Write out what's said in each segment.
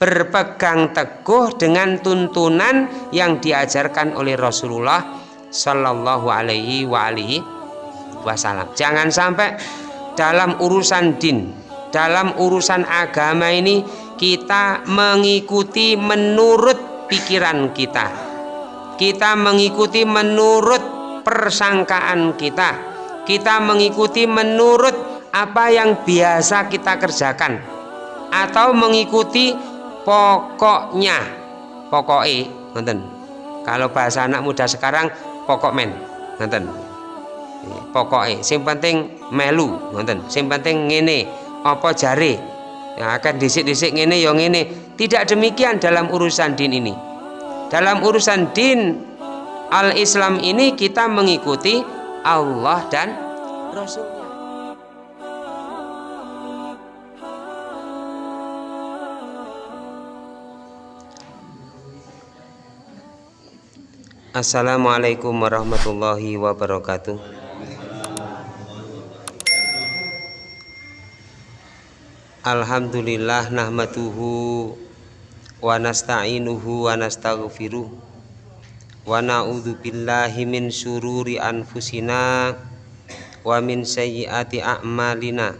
berpegang teguh dengan tuntunan yang diajarkan oleh Rasulullah Shallallahu Alaihi Wasallam. Jangan sampai dalam urusan din, dalam urusan agama ini kita mengikuti menurut pikiran kita. Kita mengikuti menurut persangkaan kita. Kita mengikuti menurut apa yang biasa kita kerjakan atau mengikuti pokoknya. Pokoknya nonton kalau bahasa anak muda sekarang pokok men nonton pokoknya sing penting melu nonton sing penting ngene apa jari yang akan disik-disik ngene yang ngene. Tidak demikian dalam urusan din ini. Dalam urusan din al-Islam ini kita mengikuti Allah dan Rasul Assalamualaikum warahmatullahi wabarakatuh. Alhamdulillah nahmatuhu wa nasta'inuhu wa nastaghfiruh wa na'udzu billahi min syururi anfusina wa min sayyiati a'malina.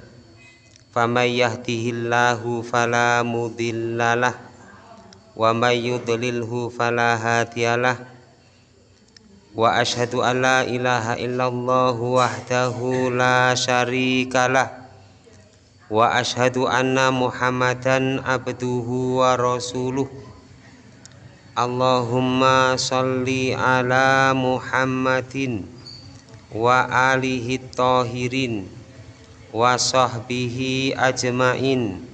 Faman yahdihillahu fala mudhillalah wa may yudlilhu fala hadiyalah wa ashhadu an la ilaha illallah wahdahu la syarikalah wa ashhadu anna muhammadan abduhu wa rasuluh. Allahumma salli ala muhammadin wa alihi tahirin wa sahbihi ajmain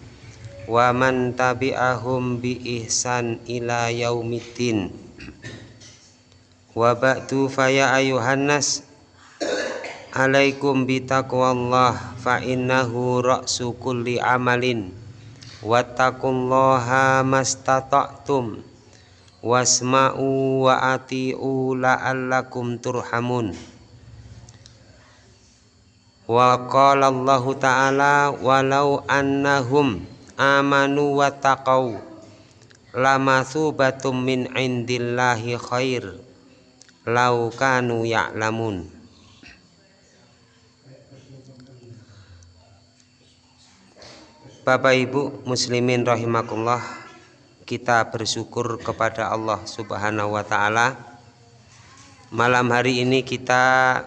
wa man tabi'ahum bi ihsan ila yaumiddin wa ba'du faya ayuhan nas. Alaikum bitaqwallah fa innahu ra'su kulli amalin. Wattaqullaha mastata'tum. Wasma'u wa ati'u la'allakum turhamun. Wa qala Allah ta'ala walau annahum amanu wa taqaw lama thubatum min indillahi khair laukanu ya'lamun. Bapak Ibu muslimin rahimakumullah kita bersyukur kepada Allah Subhanahu wa taala. Malam hari ini kita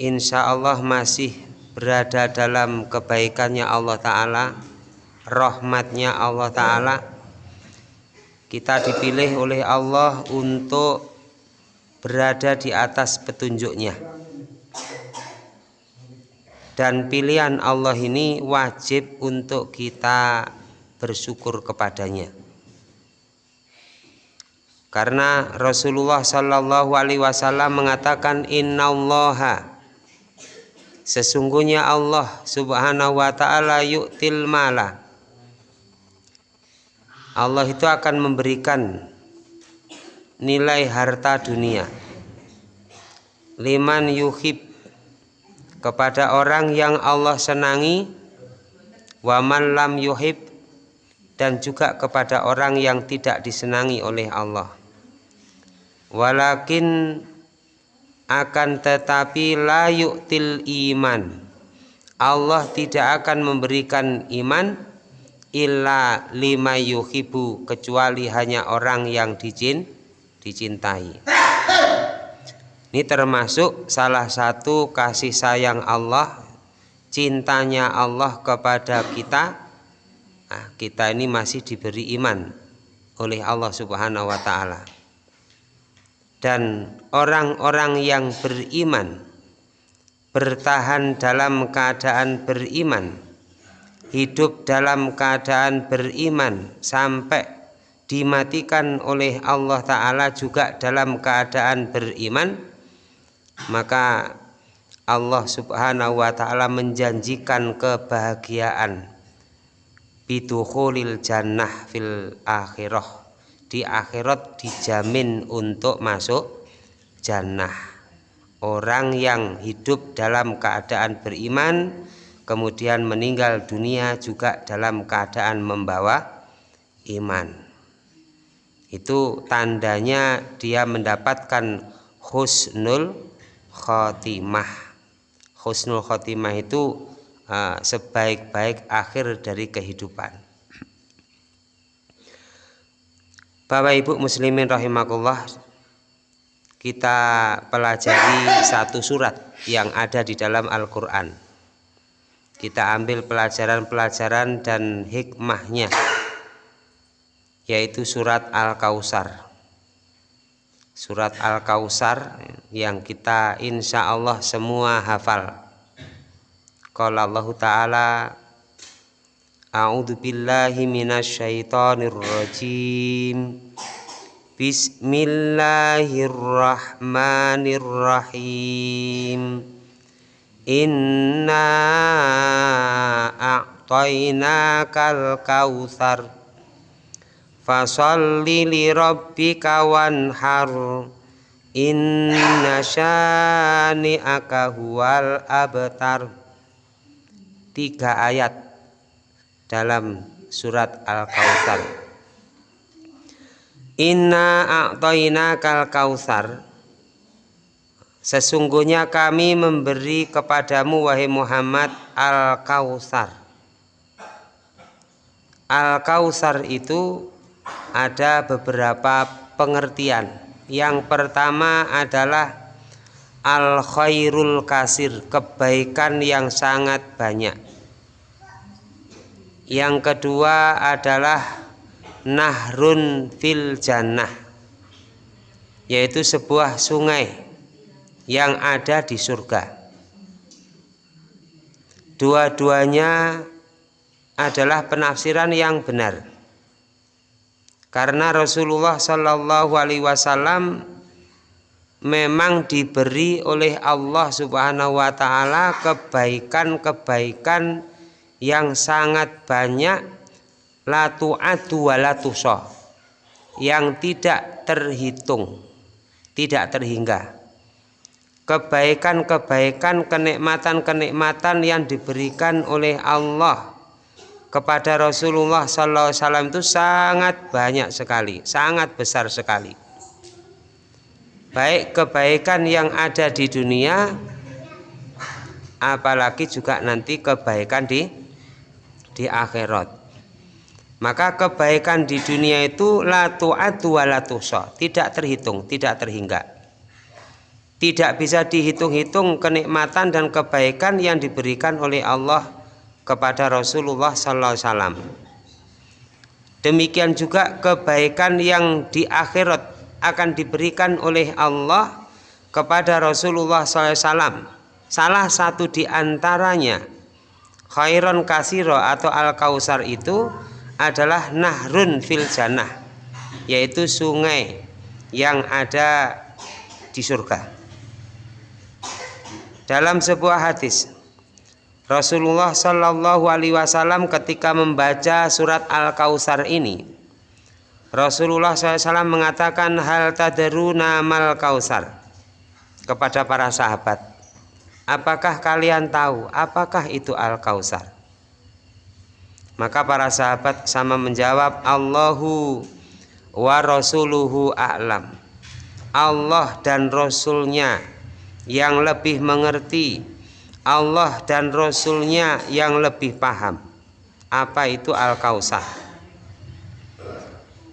insya Allah masih berada dalam kebaikannya Allah taala rahmatnya Allah taala. Kita dipilih oleh Allah untuk berada di atas petunjuknya. Dan pilihan Allah ini wajib untuk kita bersyukur kepadanya. Karena Rasulullah Shallallahu Alaihi Wasallam mengatakan Innallaha. Sesungguhnya Allah Subhanahu Wa Taala yuktil mala. Allah itu akan memberikan nilai harta dunia. Liman yuhib kepada orang yang Allah senangi waman lam yuhib dan juga kepada orang yang tidak disenangi oleh Allah. Walakin akan tetapi layuk til iman. Allah tidak akan memberikan iman illa lima yuhibu kecuali hanya orang yang dijin dicintai. Ini termasuk salah satu kasih sayang Allah, cintanya Allah kepada kita. Nah, kita ini masih diberi iman oleh Allah Subhanahu wa taala. Dan orang-orang yang beriman bertahan dalam keadaan beriman, hidup dalam keadaan beriman sampai dimatikan oleh Allah Ta'ala juga dalam keadaan beriman maka Allah Subhanahu wa taala menjanjikan kebahagiaan. Bidukhulil jannah fil akhirah. Di akhirat dijamin untuk masuk jannah. Orang yang hidup dalam keadaan beriman kemudian meninggal dunia juga dalam keadaan membawa iman itu tandanya dia mendapatkan husnul khotimah. Husnul khotimah itu uh, sebaik-baik akhir dari kehidupan. Bapak Ibu muslimin rahimakumullah kita pelajari satu surat yang ada di dalam Al-Qur'an. Kita ambil pelajaran-pelajaran dan hikmahnya yaitu surat Al-Kausar. Surat Al-Kausar yang kita insya Allah semua hafal. Qala Allah Ta'ala A'udzu billahi minasyaitonir rajim Bismillahirrahmanirrahim. Inna a'tainakal kautsar fasalli li rabbika wanhar. Inna syani'aka huwal abtar. Tiga ayat dalam surat Al-Kautsar. Inna a'toina kal kausar Sesungguhnya kami memberi kepadamu wahai Muhammad Al-Kausar Al-Kausar itu ada beberapa pengertian. Yang pertama adalah al khairul kasir, kebaikan yang sangat banyak. Yang kedua adalah nahrun fil jannah, yaitu sebuah sungai yang ada di surga. Dua-duanya adalah penafsiran yang benar karena Rasulullah Shallallahu Alaihi Wasallam memang diberi oleh Allah Subhanahu Wa Taala kebaikan-kebaikan yang sangat banyak latu adu walatusoh yang tidak terhitung tidak terhingga. Kebaikan-kebaikan kenikmatan-kenikmatan yang diberikan oleh Allah kepada Rasulullah Sallallahu Alaihi Wasallam itu sangat banyak sekali, sangat besar sekali. Baik kebaikan yang ada di dunia, apalagi juga nanti kebaikan di di akhirat. Maka kebaikan di dunia itu la tu'atu wa la tidak terhitung, tidak terhingga. Tidak bisa dihitung-hitung kenikmatan dan kebaikan yang diberikan oleh Allah kepada Rasulullah Wasallam. Demikian juga kebaikan yang di akhirat akan diberikan oleh Allah kepada Rasulullah SAW. Salah satu di antaranya khairon kasiro atau al kausar itu adalah nahrun fil jannah, yaitu sungai yang ada di surga. Dalam sebuah hadis Rasulullah Shallallahu Alaihi Wasallam ketika membaca surat Al Kausar ini, Rasulullah SAW mengatakan hal taderuna mal kausar kepada para sahabat. Apakah kalian tahu apakah itu Al Kausar? Maka para sahabat sama menjawab Allahu wa rasuluhu a'lam. Allah dan Rasulnya yang lebih mengerti Allah dan Rasulnya yang lebih paham. Apa itu Al-Kausar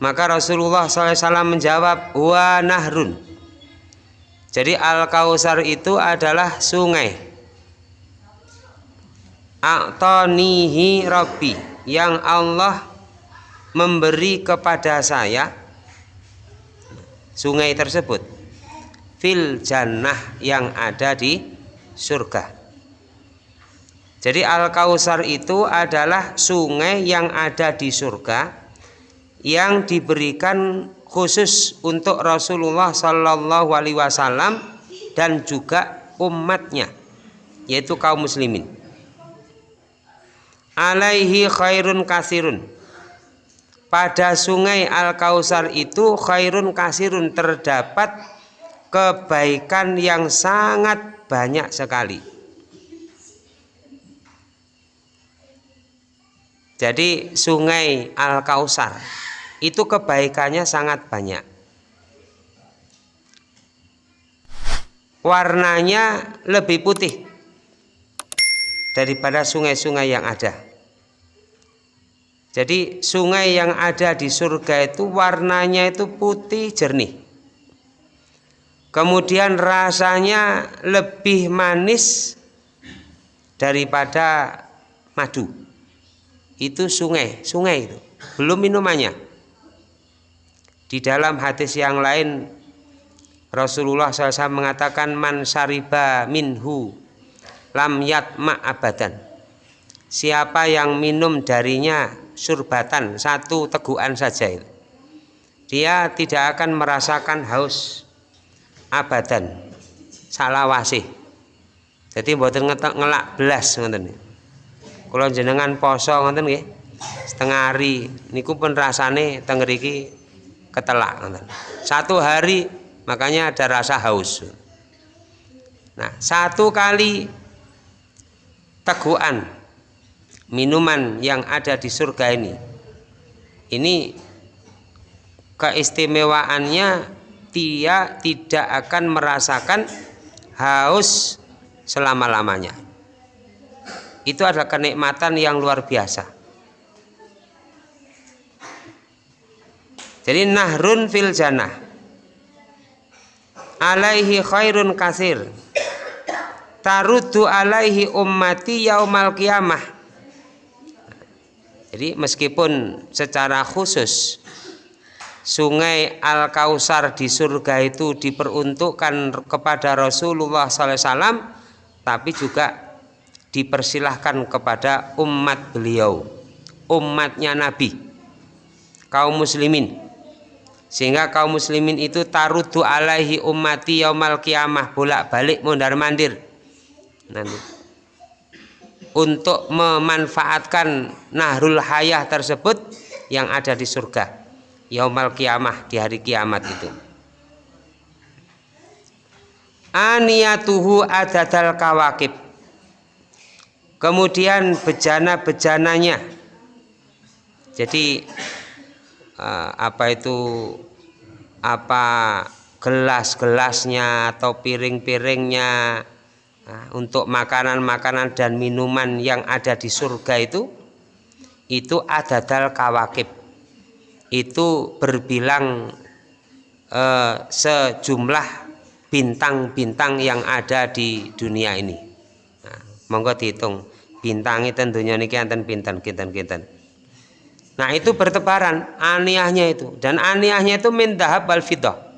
maka Rasulullah SAW menjawab wa nahrun. Jadi Al-Kausar itu adalah sungai. A'tonihi Rabbi yang Allah memberi kepada saya sungai tersebut. Fil jannah yang ada di surga jadi Al-Kausar itu adalah sungai yang ada di surga yang diberikan khusus untuk Rasulullah Shallallahu Alaihi Wasallam dan juga umatnya, yaitu kaum muslimin. Alaihi khairun kasirun. Pada sungai Al-Kausar itu khairun kasirun terdapat kebaikan yang sangat banyak sekali Jadi sungai Al-Kausar itu kebaikannya sangat banyak. Warnanya lebih putih daripada sungai-sungai yang ada. Jadi sungai yang ada di surga itu warnanya itu putih jernih. Kemudian rasanya lebih manis daripada madu itu sungai, sungai itu. Belum minumannya. Di dalam hadis yang lain Rasulullah SAW mengatakan man sariba minhu lam yatma abadan. Siapa yang minum darinya surbatan satu teguhan saja itu. Dia tidak akan merasakan haus abadan salawasih. Jadi buatan ngelak belas ngoten kalau jenengan poso ngoten nggih. Setengah hari. Niku pun rasane teng ketelak ngoten. Satu hari makanya ada rasa haus. Nah satu kali teguhan minuman yang ada di surga ini. Ini keistimewaannya dia tidak akan merasakan haus selama-lamanya itu adalah kenikmatan yang luar biasa. Jadi nahrun fil jannah. Alaihi khairun kasir tarudu alaihi ummati yaumal kiamah jadi meskipun secara khusus sungai Al-Kausar di surga itu diperuntukkan kepada Rasulullah SAW tapi juga dipersilahkan kepada umat beliau umatnya Nabi kaum muslimin. Sehingga kaum muslimin itu tarudu alaihi ummati yaumal kiamah bolak balik mondar mandir. Nanti. Untuk memanfaatkan nahrul hayah tersebut yang ada di surga yaumal kiamah di hari kiamat itu. Aniyatuhu adadal kawakib kemudian bejana-bejananya. Jadi uh, apa itu apa gelas-gelasnya atau piring-piringnya uh, untuk makanan-makanan dan minuman yang ada di surga itu itu ada dal kawakib. Itu berbilang uh, sejumlah bintang-bintang yang ada di dunia ini. Nah, monggo dihitung bintangi tentunya niki enten pinten kinten kinten. Nah itu bertebaran aniahnya itu. Dan aniahnya itu min dahab wal fidah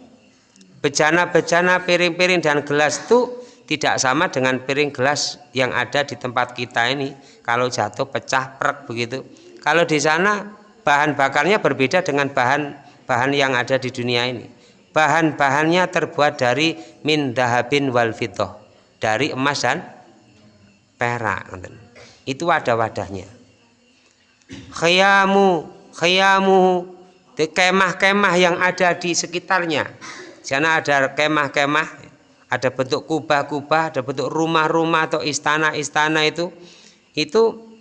bejana-bejana piring-piring dan gelas itu tidak sama dengan piring gelas yang ada di tempat kita ini. Kalau jatuh pecah prek begitu. Kalau di sana bahan bakarnya berbeda dengan bahan bahan yang ada di dunia ini. Bahan-bahannya terbuat dari min dahabin wal fidah dari emas dan perak itu ada wadahnya. Khayamu khayamu kemah-kemah yang ada di sekitarnya. Sana ada kemah-kemah ada bentuk kubah-kubah ada bentuk rumah-rumah atau istana-istana itu. Itu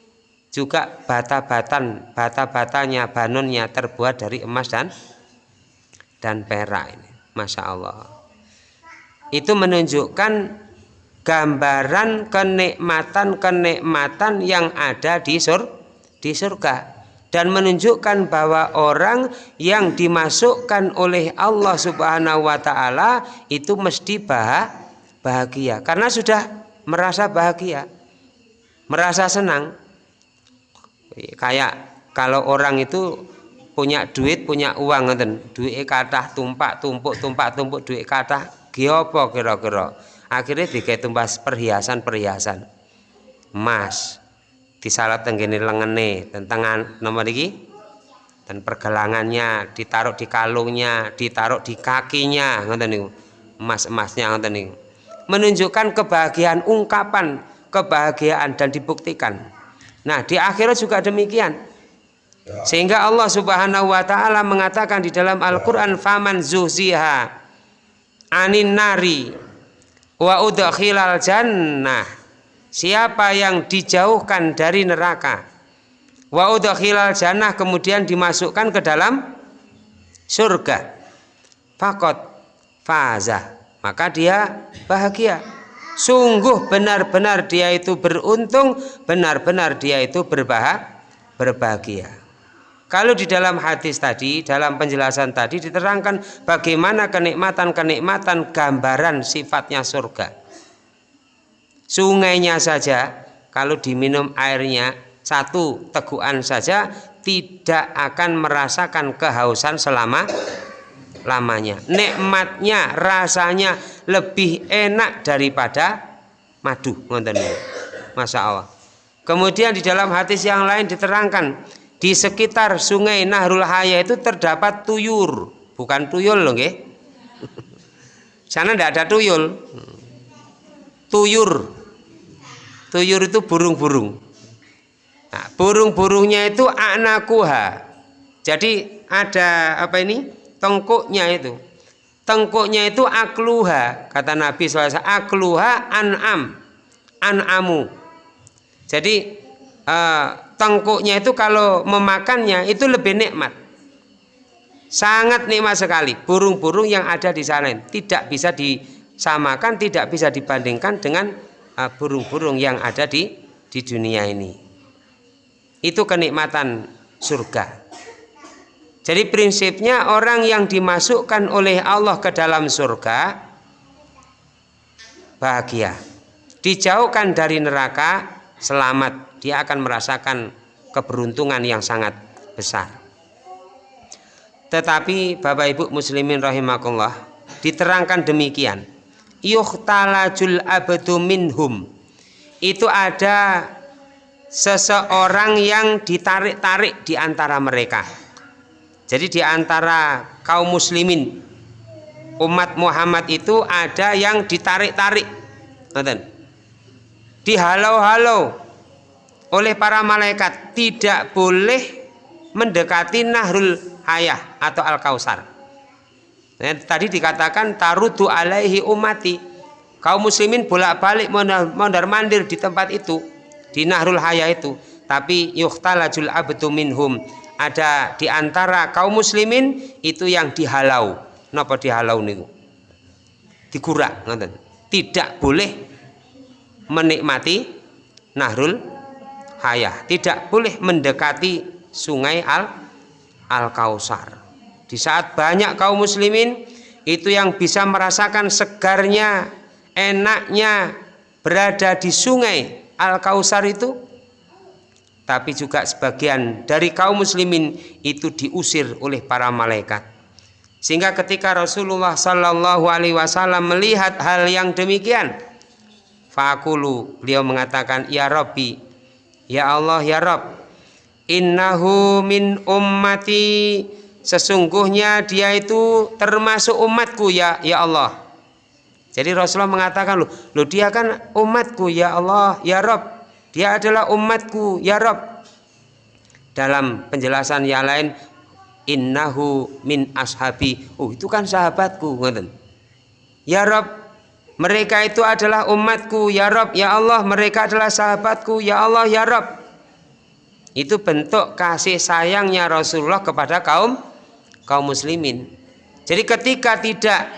juga bata-batan bata-batanya banunnya terbuat dari emas dan dan perak ini. Masya Allah. Itu menunjukkan gambaran kenikmatan-kenikmatan yang ada di sur di surga. Dan menunjukkan bahwa orang yang dimasukkan oleh Allah Subhanahu wa taala itu mesti bahagia. Karena sudah merasa bahagia merasa senang. Kayak kalau orang itu punya duit punya uang ngeten duit kathah tumpak tumpuk tumpak tumpuk duit kathah apa kira-kira akhirnya dikai tumbas perhiasan-perhiasan. Emas disalat tenggene lengene tentang nomor ini dan pergelangannya ditaruh di kalungnya ditaruh di kakinya niku. Emas-emasnya niku. Menunjukkan kebahagiaan ungkapan kebahagiaan dan dibuktikan. Nah di akhirat juga demikian. Sehingga Allah Subhanahu wa taala mengatakan di dalam Al-Qur'an faman zuhziha anin nari wa udkhilal jannah. Siapa yang dijauhkan dari neraka? Wa udkhilal jannah kemudian dimasukkan ke dalam surga. Fakot faza. Maka dia bahagia. Sungguh benar-benar dia itu beruntung benar-benar dia itu berbah berbahagia kalau di dalam hadis tadi dalam penjelasan tadi diterangkan bagaimana kenikmatan-kenikmatan gambaran sifatnya surga. Sungainya saja kalau diminum airnya satu teguhan saja tidak akan merasakan kehausan selama lamanya. Nikmatnya rasanya lebih enak daripada madu Masya Allah. Kemudian di dalam hadis yang lain diterangkan di sekitar sungai Nahrul Haya itu terdapat tuyur. Bukan tuyul loh nggih. Sana tidak ada tuyul. Tuyur. Tuyur itu burung-burung. Nah, burung-burungnya itu anakuha. Jadi ada apa ini? Tengkuknya itu. Tengkuknya itu akluha. Kata Nabi SAW akluha an'am. An'amu. Jadi eh, tengkuknya itu kalau memakannya itu lebih nikmat sangat nikmat sekali burung-burung yang ada di sana tidak bisa disamakan tidak bisa dibandingkan dengan eh, burung-burung yang ada di di dunia ini itu kenikmatan surga jadi prinsipnya orang yang dimasukkan oleh Allah ke dalam surga bahagia. Dijauhkan dari neraka selamat. Dia akan merasakan keberuntungan yang sangat besar. Tetapi Bapak Ibu muslimin rahimakumullah diterangkan demikian. Yuhtalajul abdu minhum. Itu ada seseorang yang ditarik-tarik di antara mereka jadi di antara kaum muslimin umat Muhammad itu ada yang ditarik-tarik. Dihalau-halau oleh para malaikat tidak boleh mendekati Nahrul Hayah atau Al-Kausar. Tadi dikatakan tarudu alaihi umati. Kaum muslimin bolak-balik mondar-mandir di tempat itu, di Nahrul Hayah itu, tapi yuhtalajul abdu minhum ada di antara kaum muslimin itu yang dihalau. Napa dihalau? Dikurak ngoten. Tidak boleh menikmati Nahrul Hayah, tidak boleh mendekati sungai Al Al Kausar. Di saat banyak kaum muslimin itu yang bisa merasakan segarnya, enaknya berada di sungai Al Kausar itu tapi juga sebagian dari kaum muslimin itu diusir oleh para malaikat. Sehingga ketika Rasulullah Shallallahu Alaihi Wasallam melihat hal yang demikian, fakulu beliau mengatakan, Ya Rabbi, Ya Allah, Ya Rabb, innahu min ummati, sesungguhnya dia itu termasuk umatku ya ya Allah. Jadi Rasulullah mengatakan loh, loh dia kan umatku ya Allah, ya Rabb. Dia adalah umatku, ya Rob. Dalam penjelasan yang lain, innahu min ashabi. Oh, itu kan sahabatku, Ya Rob, mereka itu adalah umatku, ya Rob, ya Allah, mereka adalah sahabatku, ya Allah, ya Rob. Itu bentuk kasih sayangnya Rasulullah kepada kaum kaum muslimin. Jadi ketika tidak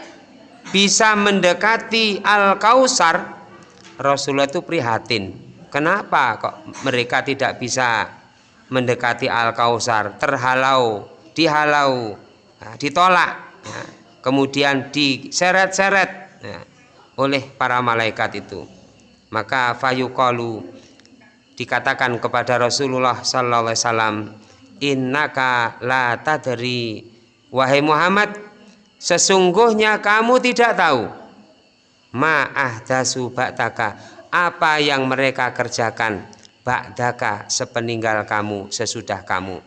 bisa mendekati Al-Kausar, Rasulullah itu prihatin Kenapa kok mereka tidak bisa mendekati Al-Kausar? Terhalau, dihalau, nah, ditolak, ya. kemudian diseret-seret ya, oleh para malaikat itu. Maka fayuqalu dikatakan kepada Rasulullah sallallahu alaihi wasallam, "Innaka la tadri." Wahai Muhammad, sesungguhnya kamu tidak tahu ma'ahdasu ba'taka apa yang mereka kerjakan ba'daka sepeninggal kamu sesudah kamu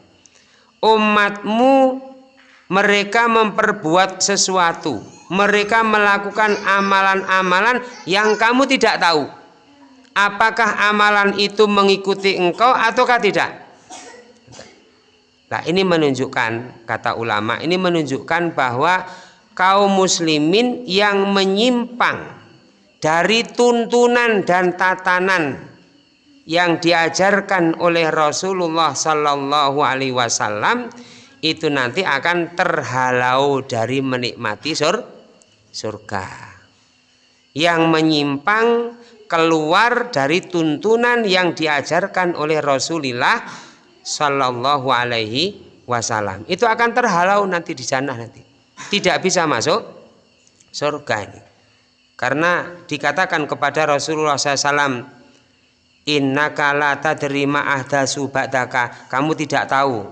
umatmu mereka memperbuat sesuatu mereka melakukan amalan-amalan yang kamu tidak tahu. Apakah amalan itu mengikuti engkau ataukah tidak? Nah ini menunjukkan kata ulama ini menunjukkan bahwa kaum muslimin yang menyimpang dari tuntunan dan tatanan yang diajarkan oleh Rasulullah Sallallahu Alaihi Wasallam itu nanti akan terhalau dari menikmati sur surga. Yang menyimpang keluar dari tuntunan yang diajarkan oleh Rasulullah Sallallahu Alaihi Wasallam. Itu akan terhalau nanti di sana nanti. Tidak bisa masuk surga ini. Karena dikatakan kepada Rasulullah SAW Inna kala tadrima ahdasu ba'daka kamu tidak tahu.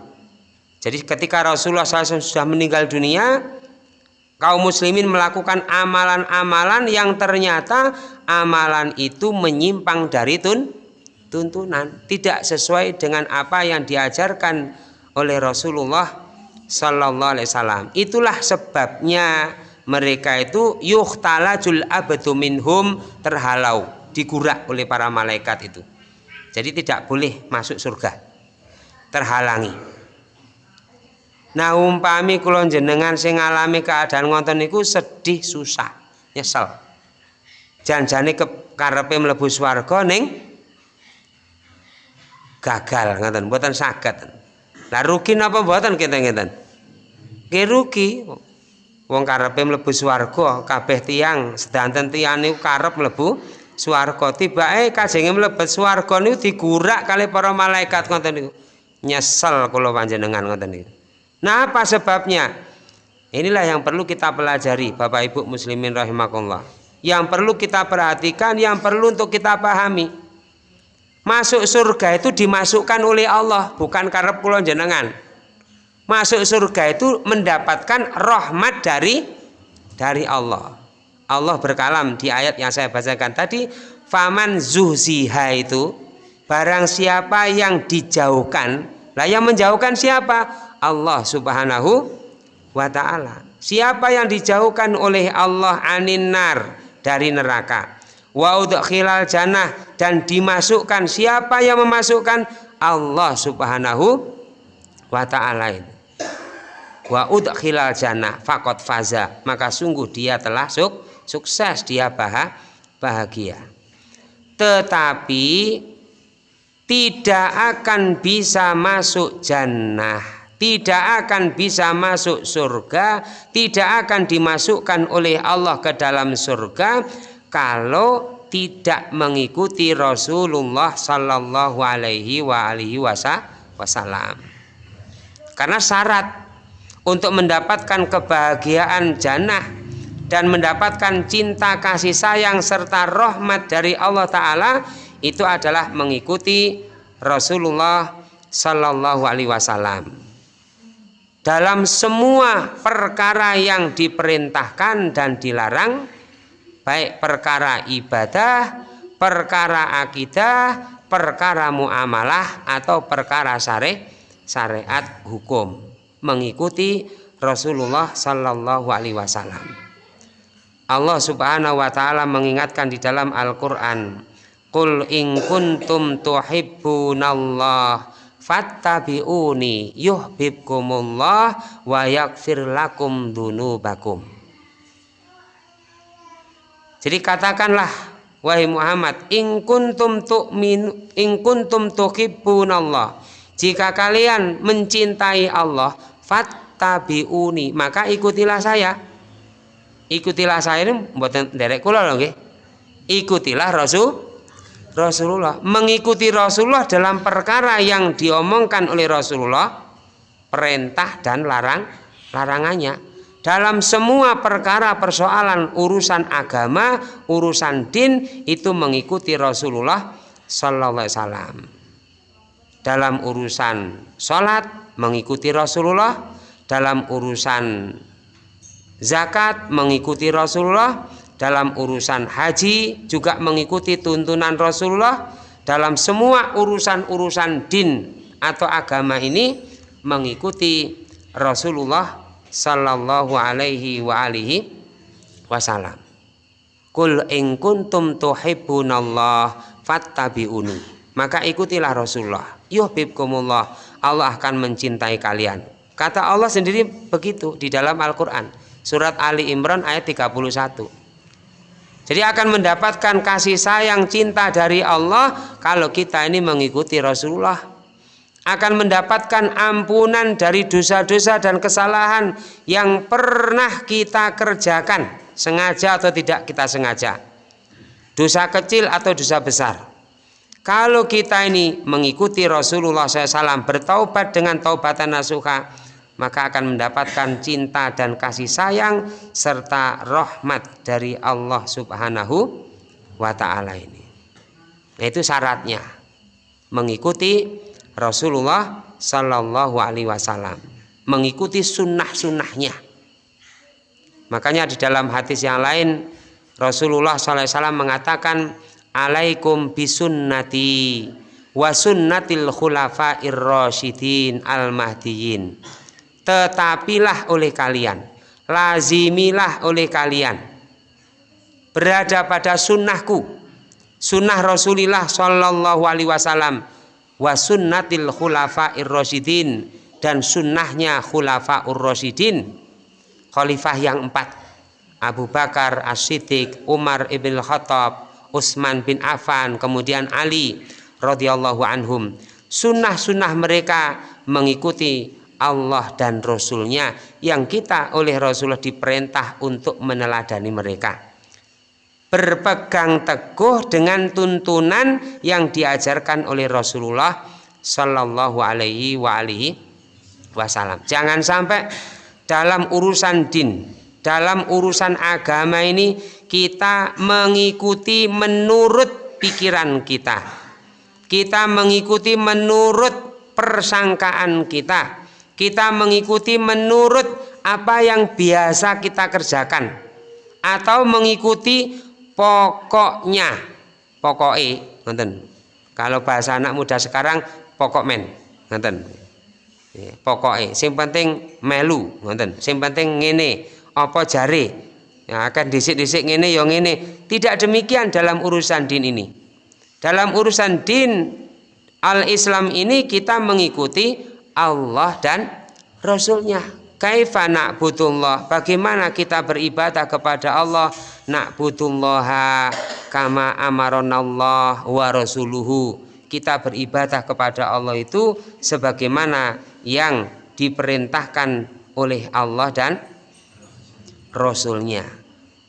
Jadi ketika Rasulullah SAW sudah meninggal dunia kaum muslimin melakukan amalan-amalan yang ternyata amalan itu menyimpang dari tun tuntunan. Tidak sesuai dengan apa yang diajarkan oleh Rasulullah Sallallahu Alaihi Wasallam. Itulah sebabnya mereka itu yuhtalajul abdu minhum terhalau digurak oleh para malaikat itu. Jadi tidak boleh masuk surga terhalangi Nah umpami kula jenengan sing ngalami keadaan ngonten niku sedih susah, nyesel. Janjane karepe mlebu swarga ning gagal ngoten, mboten saged. Lah rugi napa mboten kita ngeten? Ki rugi. Wong karepe mlebu swarga, kabeh tiang sedanten tiyang niku karep mlebu swarga. Tibake kajenge mlebet swarga niku digurak kali para malaikat ngoten niku. Nyesel kula panjenengan ngoten niku. Nah apa sebabnya? Inilah yang perlu kita pelajari Bapak Ibu muslimin rahimakumullah. Yang perlu kita perhatikan, yang perlu untuk kita pahami. Masuk surga itu dimasukkan oleh Allah, bukan karena pulau jenengan. Masuk surga itu mendapatkan rahmat dari dari Allah. Allah berkalam di ayat yang saya bacakan tadi, faman zuhziha itu barang siapa yang dijauhkan, lah yang menjauhkan siapa? Allah Subhanahu wa taala. Siapa yang dijauhkan oleh Allah aninar dari neraka? Wa udkhilal jannah dan dimasukkan siapa yang memasukkan Allah Subhanahu wa taala ini. Wa udkhilal jannah faqad faza, maka sungguh dia telah suk, sukses dia bahagia. Tetapi tidak akan bisa masuk jannah tidak akan bisa masuk surga, tidak akan dimasukkan oleh Allah ke dalam surga kalau tidak mengikuti Rasulullah Sallallahu Alaihi Wasallam. Karena syarat untuk mendapatkan kebahagiaan jannah dan mendapatkan cinta kasih sayang serta rahmat dari Allah Ta'ala itu adalah mengikuti Rasulullah Sallallahu Alaihi Wasallam dalam semua perkara yang diperintahkan dan dilarang baik perkara ibadah, perkara akidah, perkara muamalah atau perkara syari syariat hukum mengikuti Rasulullah Sallallahu Alaihi Wasallam. Allah Subhanahu Wa Taala mengingatkan di dalam Al-Quran, Qul in kuntum tuhibbunallah fattabi'uni yuhibbukumullah wa yaghfir lakum dunubakum. Jadi katakanlah wahai Muhammad in kuntum tu'min in kuntum tuhibbunallah. Jika kalian mencintai Allah fattabi'uni maka ikutilah saya. Ikutilah saya ini mboten derek kula lho nggih. Ikutilah Rasul Rasulullah mengikuti Rasulullah dalam perkara yang diomongkan oleh Rasulullah perintah dan larang larangannya. Dalam semua perkara persoalan urusan agama urusan din itu mengikuti Rasulullah Sallallahu Alaihi Wasallam. Dalam urusan sholat mengikuti Rasulullah. Dalam urusan zakat mengikuti Rasulullah dalam urusan haji juga mengikuti tuntunan Rasulullah dalam semua urusan-urusan din atau agama ini mengikuti Rasulullah sallallahu alaihi wa alihi wasallam. Kul in kuntum tuhibbunallah fattabi'uni. Maka ikutilah Rasulullah. Yuhibbukumullah. Allah akan mencintai kalian. Kata Allah sendiri begitu di dalam Al-Qur'an. Surat Ali Imran ayat 31. Jadi akan mendapatkan kasih sayang cinta dari Allah kalau kita ini mengikuti Rasulullah. Akan mendapatkan ampunan dari dosa-dosa dan kesalahan yang pernah kita kerjakan, sengaja atau tidak kita sengaja. Dosa kecil atau dosa besar. Kalau kita ini mengikuti Rasulullah SAW bertaubat dengan taubatan nasuha, maka akan mendapatkan cinta dan kasih sayang serta rahmat dari Allah Subhanahu wa taala ini. Itu syaratnya mengikuti Rasulullah Sallallahu alaihi wasallam, mengikuti sunnah-sunnahnya. Makanya di dalam hadis yang lain Rasulullah SAW mengatakan alaikum bisunnati wa sunnatil khulafair rasyidin al mahdiyin tetapilah oleh kalian. Lazimilah oleh kalian. Berada pada sunnahku. Sunnah Rasulullah Shallallahu Alaihi Wasallam wa sunnatil khulafa rasyidin dan sunnahnya khulafa rasyidin. Khalifah yang empat. Abu Bakar As-Siddiq Umar ibn Khattab Utsman bin Affan kemudian Ali radhiyallahu anhum. Sunnah-sunnah mereka mengikuti Allah dan Rasulnya yang kita oleh Rasulullah diperintah untuk meneladani mereka. Berpegang teguh dengan tuntunan yang diajarkan oleh Rasulullah Shallallahu Alaihi Wasallam. Jangan sampai dalam urusan din dalam urusan agama ini kita mengikuti menurut pikiran kita. Kita mengikuti menurut persangkaan kita kita mengikuti menurut apa yang biasa kita kerjakan. Atau mengikuti pokoknya. Pokoknya nonton. Kalau bahasa anak muda sekarang pokok men nonton. Pokoknya yang penting melu nonton. Yang penting ngene apa jari? Yang akan disik-disik ngene yang ngene. Tidak demikian dalam urusan din ini. Dalam urusan din al-Islam ini kita mengikuti Allah dan Rasulnya. Kaifa na'budullah? Bagaimana kita beribadah kepada Allah? Na'budullah kama amaronallah wa rasuluhu. Kita beribadah kepada Allah itu sebagaimana yang diperintahkan oleh Allah dan Rasulnya.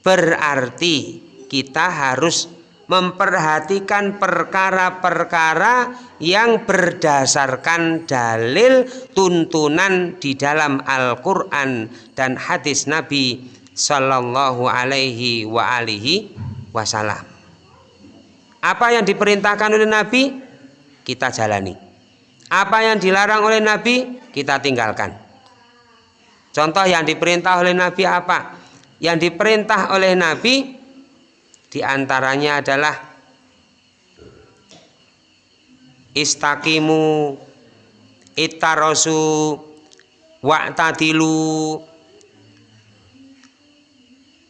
Berarti kita harus memperhatikan perkara-perkara yang berdasarkan dalil tuntunan di dalam Al-Quran dan hadis Nabi Sallallahu Alaihi wa alihi Wasallam. Apa yang diperintahkan oleh Nabi kita jalani. Apa yang dilarang oleh Nabi kita tinggalkan. Contoh yang diperintah oleh Nabi apa? Yang diperintah oleh Nabi di antaranya adalah istaqimu ittarosu wa'tadilu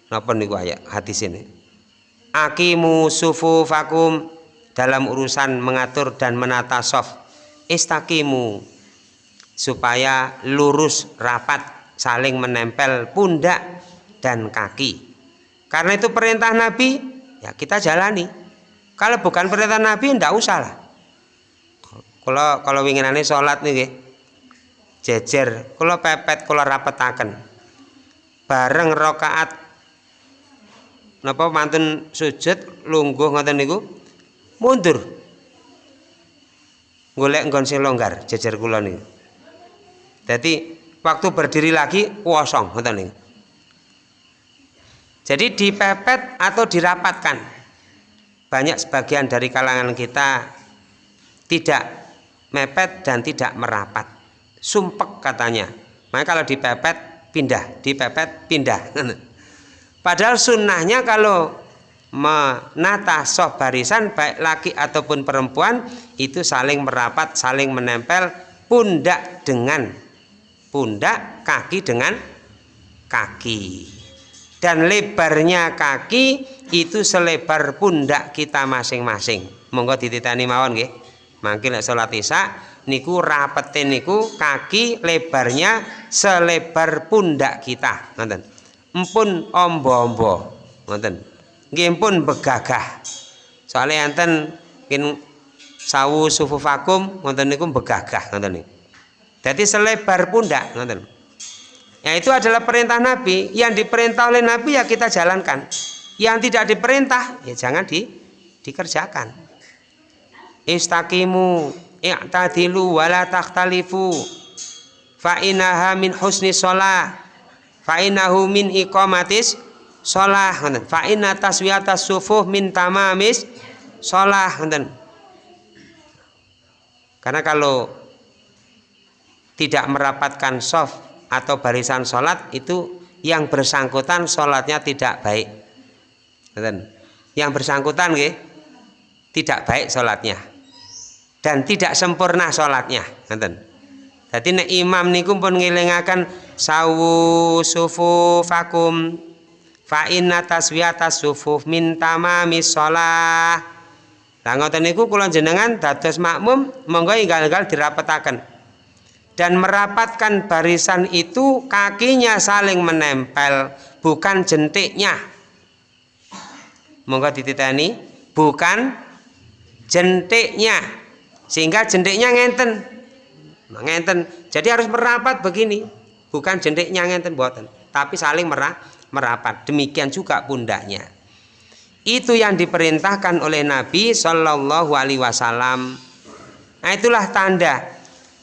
Napa niku ayat hadis ini? Akimu sufufakum dalam urusan mengatur dan menata soft. Istaqimu supaya lurus rapat saling menempel pundak dan kaki. Karena itu perintah Nabi, ya kita jalani. Kalau bukan perintah Nabi, ndak usah lah. Kalau kalau winginane sholat nih, jejer. Kalau pepet, kalau rapetaken. Bareng rokaat napa mantun sujud lungguh ngoten niku mundur golek nggon sing longgar jejer kula niku dadi waktu berdiri lagi kosong ngoten niku jadi dipepet atau dirapatkan. Banyak sebagian dari kalangan kita tidak mepet dan tidak merapat. Sumpek katanya. Maka kalau dipepet pindah, dipepet pindah. Padahal sunnahnya kalau menata soh barisan baik laki ataupun perempuan itu saling merapat, saling menempel pundak dengan pundak, kaki dengan kaki dan lebarnya kaki itu selebar pundak kita masing-masing. Monggo dititani mawon nggih. Mangke nek salat isya niku rapetin niku kaki lebarnya selebar pundak kita. Ngoten. Empun ombo-ombo ngoten. Nggih pun begagah. Soalnya enten mungkin sawu sufufakum ngoten niku begagah ngoten niku. Jadi selebar pundak ngoten ya itu adalah perintah Nabi. Yang diperintah oleh Nabi ya kita jalankan. Yang tidak diperintah ya jangan di dikerjakan. Istaqimu i'tadilu wala takhtalifu. Fa innaha min husni shalah fa innahu min iqamatis shalah ngoten taswiyatas sufuh min tamamis ngoten karena kalau tidak merapatkan soft atau barisan sholat itu yang bersangkutan sholatnya tidak baik. Yang bersangkutan nggih tidak baik sholatnya. Dan tidak sempurna sholatnya. Jadi nek imam niku pun ngilingaken sawu sufufakum fa inna taswiyatas sufuf min tamamis shalah Lah ngoten niku jenengan dados makmum monggo inggal-inggal dirapetaken. Dan merapatkan barisan itu kakinya saling menempel, bukan jentiknya. Monggo dititani, bukan jentiknya. Sehingga jentiknya ngenten. Nah, ngenten. Jadi harus merapat begini, bukan jentiknya ngenten buatan, tapi saling merah, merapat. Demikian juga pundaknya itu yang diperintahkan oleh Nabi Shallallahu Alaihi Wasallam. Nah itulah tanda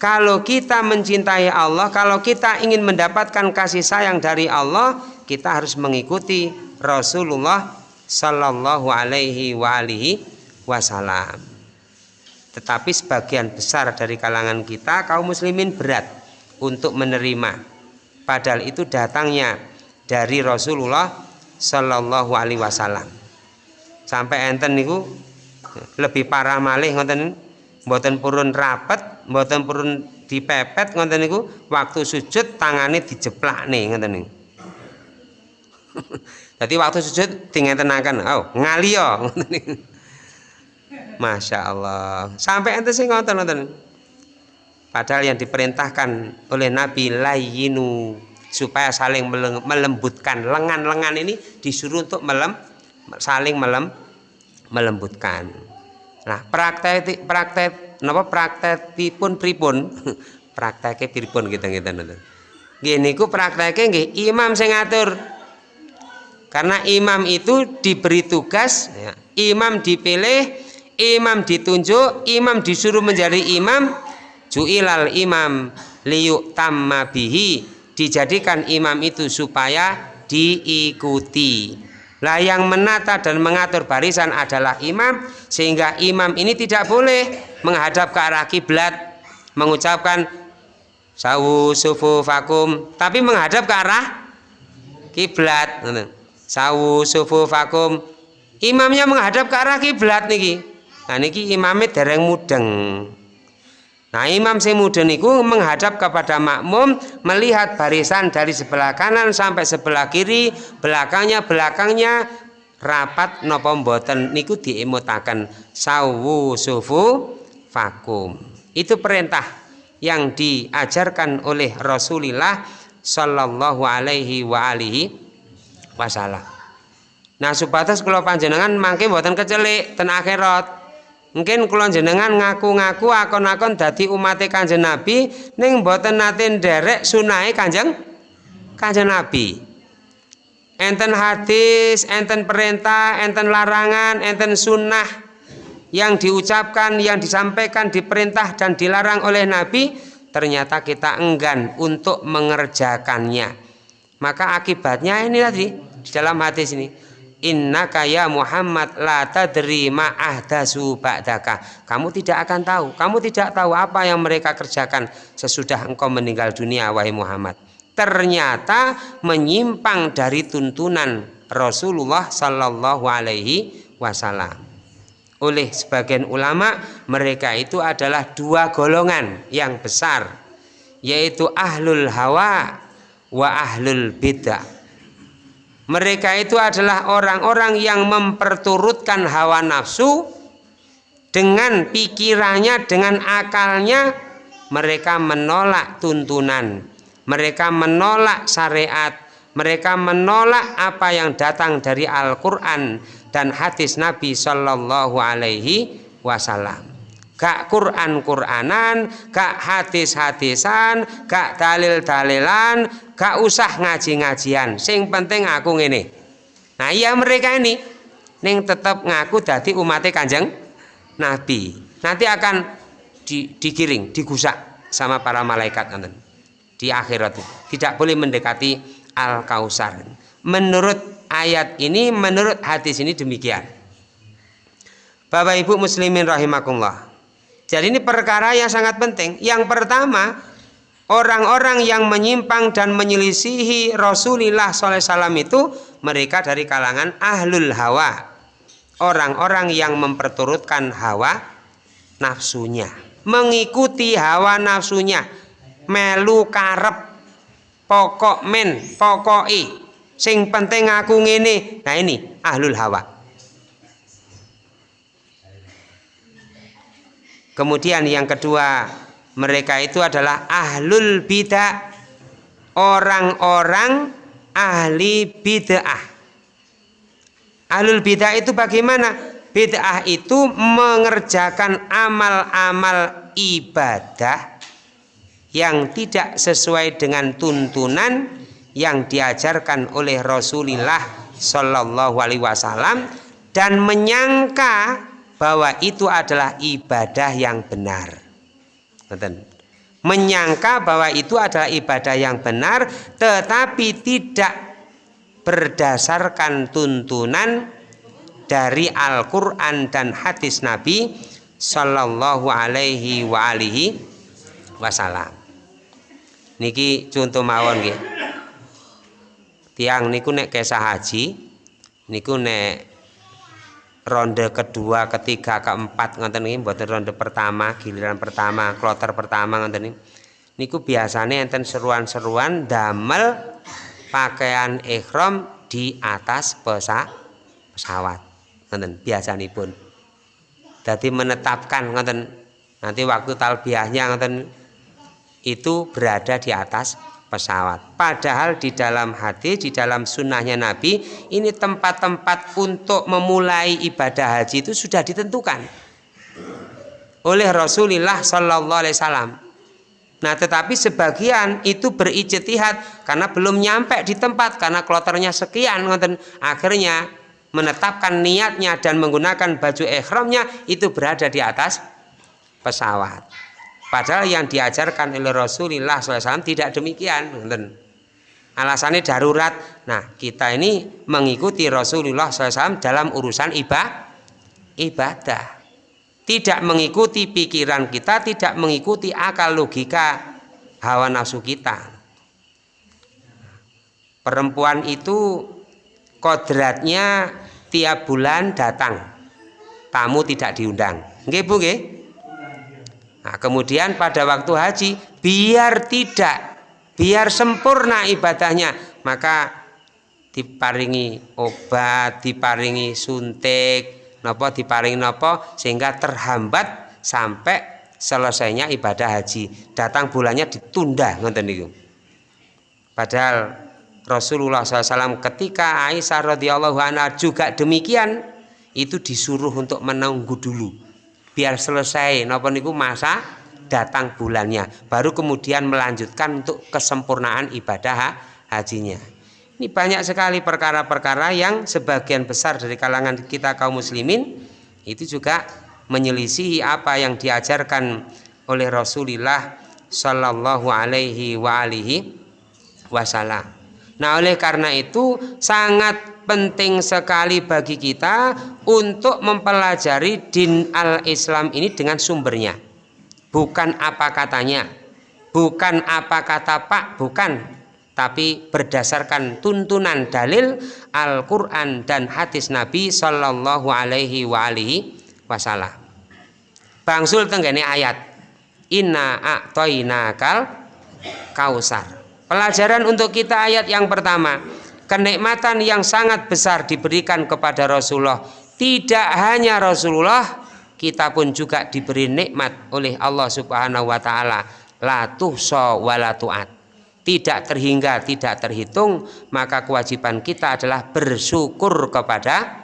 kalau kita mencintai Allah, kalau kita ingin mendapatkan kasih sayang dari Allah, kita harus mengikuti Rasulullah Shallallahu Alaihi Wasallam. Tetapi sebagian besar dari kalangan kita kaum muslimin berat untuk menerima. Padahal itu datangnya dari Rasulullah Shallallahu Alaihi Wasallam sampai enten niku lebih parah malih ngoten mboten purun rapet mboten purun dipepet ngoten niku waktu sujud tangane dijeplakne ngoten niku. Jadi waktu sujud dingetenaken oh ngaliyo ngoten niku. Masya Allah sampai enten sing ngoten ngoten. Padahal yang diperintahkan oleh Nabi layinu supaya saling melembutkan. Lengan-lengan ini disuruh untuk melem saling melem melembutkan. Nah, praktek praktek napa praktekipun pripun? Prakteke pripun kita ngeten niku. Nggih niku prakteke nggih imam sing ngatur. Karena imam itu diberi tugas, ya. imam dipilih, imam ditunjuk, imam disuruh menjadi imam, juilal imam liyuk tamma bihi, dijadikan imam itu supaya diikuti. Lah yang menata dan mengatur barisan adalah imam sehingga imam ini tidak boleh menghadap ke arah kiblat mengucapkan sawu sufu fakum tapi menghadap ke arah kiblat. Sawu sufu fakum imamnya menghadap ke arah kiblat niki. Nah niki imamnya dereng mudeng Nah imam semudun itu menghadap kepada makmum melihat barisan dari sebelah kanan sampai sebelah kiri belakangnya belakangnya rapat nopo mboten niku diemutaken sawu sufu vakum itu perintah yang diajarkan oleh Rasulullah Shallallahu Alaihi wa alihi wasallam. Nah supados kalau panjenengan mangke mboten kecelik ten akhirat Mungkin kula jenengan ngaku-ngaku akon-akon dadi umat Kanjeng Nabi ning mboten nate nderek sunahe Kanjeng Kanjeng Nabi. Enten hadis, enten perintah, enten larangan, enten sunnah yang diucapkan, yang disampaikan, diperintah dan dilarang oleh Nabi, ternyata kita enggan untuk mengerjakannya. Maka akibatnya ini tadi di dalam hadis ini Inna kaya Muhammad la tadri ma ahdasu ba'daka. Kamu tidak akan tahu, kamu tidak tahu apa yang mereka kerjakan sesudah engkau meninggal dunia wahai Muhammad. Ternyata menyimpang dari tuntunan Rasulullah sallallahu alaihi wasallam. Oleh sebagian ulama, mereka itu adalah dua golongan yang besar, yaitu ahlul hawa wa ahlul bid'ah mereka itu adalah orang-orang yang memperturutkan hawa nafsu dengan pikirannya, dengan akalnya. Mereka menolak tuntunan, mereka menolak syariat, mereka menolak apa yang datang dari Al-Quran dan hadis Nabi Shallallahu Alaihi Wasallam. Gak Quran Quranan, gak hadis hadisan, gak usah ngaji ngajian. Sing penting aku ngene. Nah iya mereka ini, neng tetap ngaku dadi umatnya kanjeng Nabi. Nanti akan di, digiring, digusak sama para malaikat nanti di akhirat. Tidak boleh mendekati Al-Kausar. Menurut ayat ini, menurut hadis ini demikian. Bapak Ibu muslimin rahimakumullah. Jadi ini perkara yang sangat penting. Yang pertama, orang-orang yang menyimpang dan menyelisihi Rasulullah SAW itu mereka dari kalangan ahlul hawa. Orang-orang yang memperturutkan hawa nafsunya. Mengikuti hawa nafsunya. Melu karep pokok men pokoki sing penting aku ngene nah ini ahlul hawa kemudian yang kedua mereka itu adalah ahlul bidah orang-orang ahli bid'ah. Ahlul bidah itu bagaimana? Bid'ah itu mengerjakan amal-amal ibadah yang tidak sesuai dengan tuntunan yang diajarkan oleh Rasulullah Shallallahu Alaihi Wasallam dan menyangka bahwa itu adalah ibadah yang benar. Menyangka bahwa itu adalah ibadah yang benar, tetapi tidak berdasarkan tuntunan dari Al-Quran dan hadis Nabi Shallallahu Alaihi Wasallam. Niki contoh mawon nggih. Tiang niku nek kesah haji niku nek ronde kedua ketiga keempat ngoten niki mboten ronde pertama giliran pertama kloter pertama ngoten niki niku biasanya enten seruan-seruan damel pakaian ikhram di atas pesa, pesawat ngoten biasanipun. Jadi menetapkan ngoten nanti waktu talbiahnya ngoten itu berada di atas pesawat. Padahal di dalam hati, di dalam sunnahnya Nabi, ini tempat-tempat untuk memulai ibadah haji itu sudah ditentukan oleh Rasulullah Sallallahu Alaihi Wasallam. Nah, tetapi sebagian itu berijtihad karena belum nyampe di tempat karena kloternya sekian, akhirnya menetapkan niatnya dan menggunakan baju ihramnya itu berada di atas pesawat. Padahal yang diajarkan oleh Rasulullah SAW tidak demikian. Alasannya darurat. Nah, kita ini mengikuti Rasulullah SAW dalam urusan ibadah. Tidak mengikuti pikiran kita, tidak mengikuti akal logika hawa nafsu kita. Perempuan itu kodratnya tiap bulan datang. Tamu tidak diundang. Nggih, Bu, nggih? Nah, kemudian pada waktu haji biar tidak biar sempurna ibadahnya maka diparingi obat, diparingi suntik, nopo diparingi nopo sehingga terhambat sampai selesainya ibadah haji. Datang bulannya ditunda ngoten niku. Padahal Rasulullah SAW ketika Aisyah radhiyallahu anha juga demikian itu disuruh untuk menunggu dulu biar selesai. Napa niku masa datang bulannya. Baru kemudian melanjutkan untuk kesempurnaan ibadah hajinya. Ini banyak sekali perkara-perkara yang sebagian besar dari kalangan kita kaum muslimin itu juga menyelisihi apa yang diajarkan oleh Rasulullah Shallallahu Alaihi Wasallam. Nah oleh karena itu sangat penting sekali bagi kita untuk mempelajari din al-Islam ini dengan sumbernya. Bukan apa katanya, bukan apa kata Pak, bukan, tapi berdasarkan tuntunan dalil Al-Qur'an dan hadis Nabi Shallallahu alaihi wasallam. Bangsul tenggene ayat Inna a'toinakal kausar. Pelajaran untuk kita ayat yang pertama kenikmatan yang sangat besar diberikan kepada Rasulullah. Tidak hanya Rasulullah kita pun juga diberi nikmat oleh Allah Subhanahu wa taala. La tuhsa wa la tu'at tidak terhingga, tidak terhitung, maka kewajiban kita adalah bersyukur kepada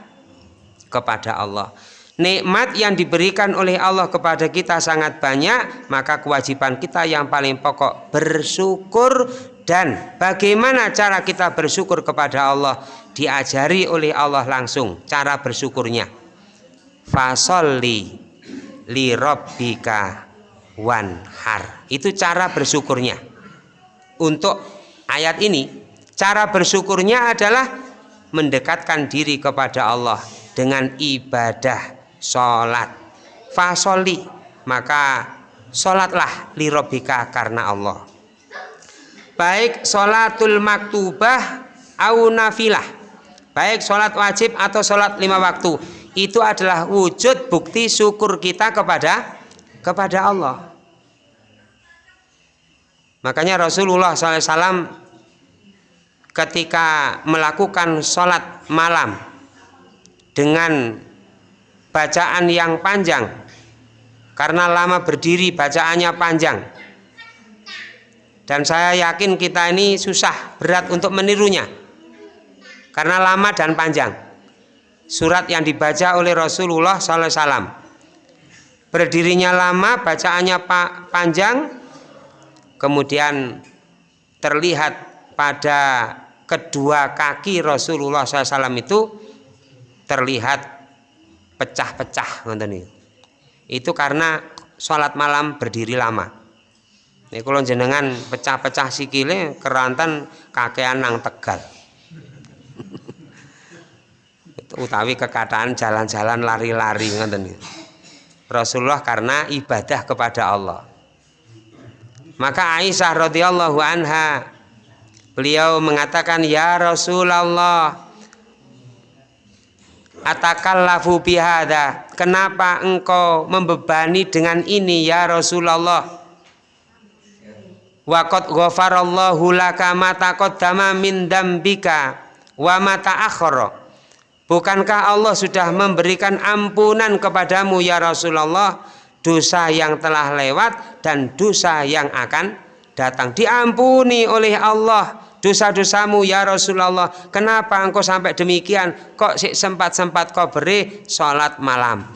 kepada Allah. Nikmat yang diberikan oleh Allah kepada kita sangat banyak, maka kewajiban kita yang paling pokok bersyukur dan bagaimana cara kita bersyukur kepada Allah diajari oleh Allah langsung cara bersyukurnya. Fasolli li rabbika wanhar. Itu cara bersyukurnya. Untuk ayat ini, cara bersyukurnya adalah mendekatkan diri kepada Allah dengan ibadah sholat fasoli maka sholatlah lirobika karena Allah baik sholatul maktubah au nafilah. Baik sholat wajib atau sholat lima waktu. Itu adalah wujud bukti syukur kita kepada kepada Allah. Makanya Rasulullah SAW ketika melakukan sholat malam dengan bacaan yang panjang karena lama berdiri bacaannya panjang dan saya yakin kita ini susah berat untuk menirunya. Karena lama dan panjang. Surat yang dibaca oleh Rasulullah SAW berdirinya lama bacaannya panjang kemudian terlihat pada kedua kaki Rasulullah SAW itu terlihat pecah-pecah Itu karena sholat malam berdiri lama. Ini kalau jenengan pecah-pecah sikile kerantan kakean nang tegal. Utawi kekataan jalan-jalan lari-lari ngoten Rasulullah karena ibadah kepada Allah. Maka Aisyah radhiyallahu anha beliau mengatakan ya Rasulullah atakallafu bihada kenapa engkau membebani dengan ini ya Rasulullah waqad ghafarallahu laka ma taqaddama min dambika wa ma ta'akhkhara. Bukankah Allah sudah memberikan ampunan kepadamu ya Rasulullah dosa yang telah lewat dan dosa yang akan datang? Diampuni oleh Allah dosa-dosamu ya Rasulullah. Kenapa engkau sampai demikian? Kok sempat-sempat kau beri sholat malam?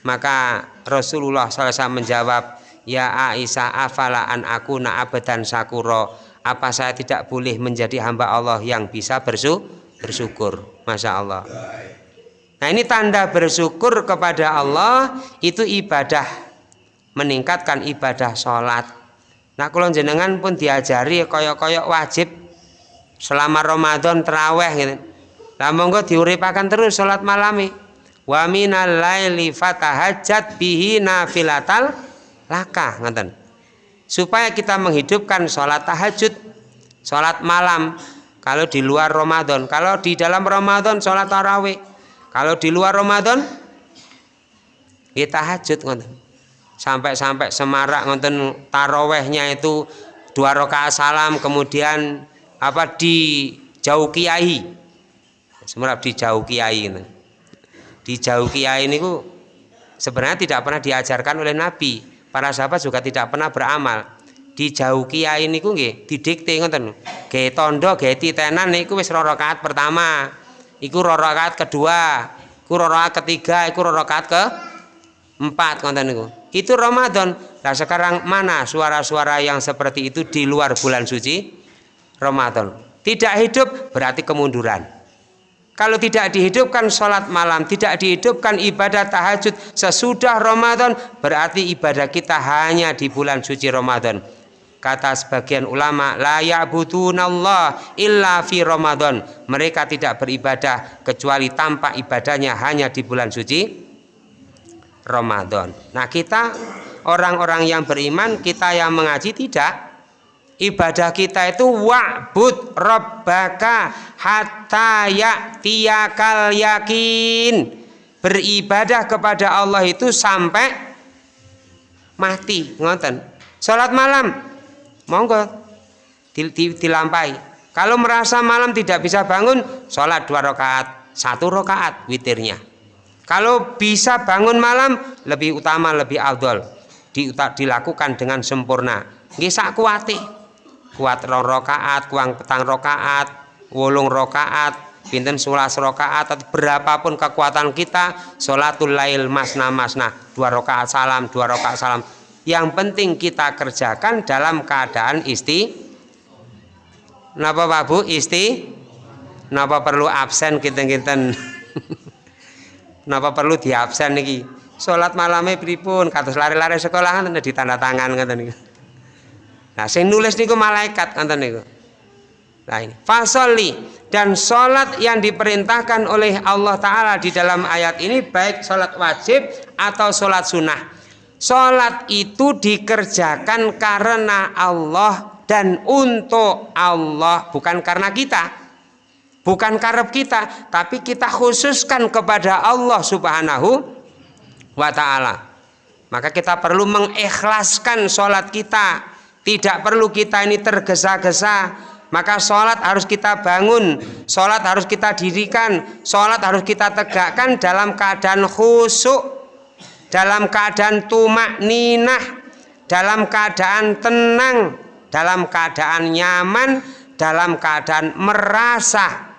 Maka Rasulullah SAW menjawab ya Aisyah afala an aku abadan sakuro apa saya tidak boleh menjadi hamba Allah yang bisa bersyukur Masya Allah nah ini tanda bersyukur kepada Allah itu ibadah meningkatkan ibadah sholat Nah kalau jenengan pun diajari koyok-koyok wajib selama Ramadan teraweh gitu. Lah monggo diuripakan terus salat malami. Wa minal laili fatahajjat bihi nafilatal laka ngoten. Supaya kita menghidupkan sholat tahajud, sholat malam. Kalau di luar Ramadan, kalau di dalam Ramadan sholat tarawih. Kalau di luar Ramadan kita tahajud ngoten sampai-sampai semarak ngonten tarawehnya itu dua rakaat salam kemudian apa di jauh kiai semarak di jauh kiai di jauh kiai ini sebenarnya tidak pernah diajarkan oleh Nabi para sahabat juga tidak pernah beramal. Di jauh kiai ini nggih didikte ngoten. Ge tondo ge titenan niku wis rakaat pertama iku rakaat kedua iku rakaat ketiga iku rakaat ke empat konten itu itu Ramadan. Nah sekarang mana suara-suara yang seperti itu di luar bulan suci Ramadan? Tidak hidup berarti kemunduran kalau tidak dihidupkan sholat malam tidak dihidupkan ibadah tahajud sesudah Ramadan berarti ibadah kita hanya di bulan suci Ramadan. Kata sebagian ulama la ya'budunallah illa fi Ramadan. Mereka tidak beribadah kecuali tanpa ibadahnya hanya di bulan suci Ramadan. Nah kita orang-orang yang beriman kita yang mengaji tidak ibadah kita itu wa'bud rabbaka hatta ya'tiyakal yakin. Beribadah kepada Allah itu sampai mati ngoten. Salat malam monggo dilampai. Kalau merasa malam tidak bisa bangun sholat dua rakaat satu rakaat witirnya. Kalau bisa bangun malam lebih utama lebih afdol. Dilakukan dengan sempurna. Nggih sak kuwate. Kuat rong rokaat kuang petang rokaat wolung rokaat pinten sulas rokaat atau berapapun kekuatan kita sholatul lail masna masna dua rokaat salam dua rokaat salam. Yang penting kita kerjakan dalam keadaan isti napa Pak Bu? Isti napa perlu absen kinten-kinten? Napa perlu di absen niki? Salat malame pripun? Kados lari-lari sekolah kan di tanda tangan ngoten niku nah sing nulis niku malaikat ngoten niku. Nah ini. Fasoli dan sholat yang diperintahkan oleh Allah Ta'ala di dalam ayat ini baik sholat wajib atau sholat sunnah. Sholat itu dikerjakan karena Allah dan untuk Allah bukan karena kita. Bukan karep kita tapi kita khususkan kepada Allah subhanahu wa ta'ala. Maka kita perlu mengikhlaskan sholat kita tidak perlu kita ini tergesa-gesa. Maka sholat harus kita bangun sholat harus kita dirikan sholat harus kita tegakkan dalam keadaan khusyuk dalam keadaan tumak ninah dalam keadaan tenang dalam keadaan nyaman dalam keadaan merasa.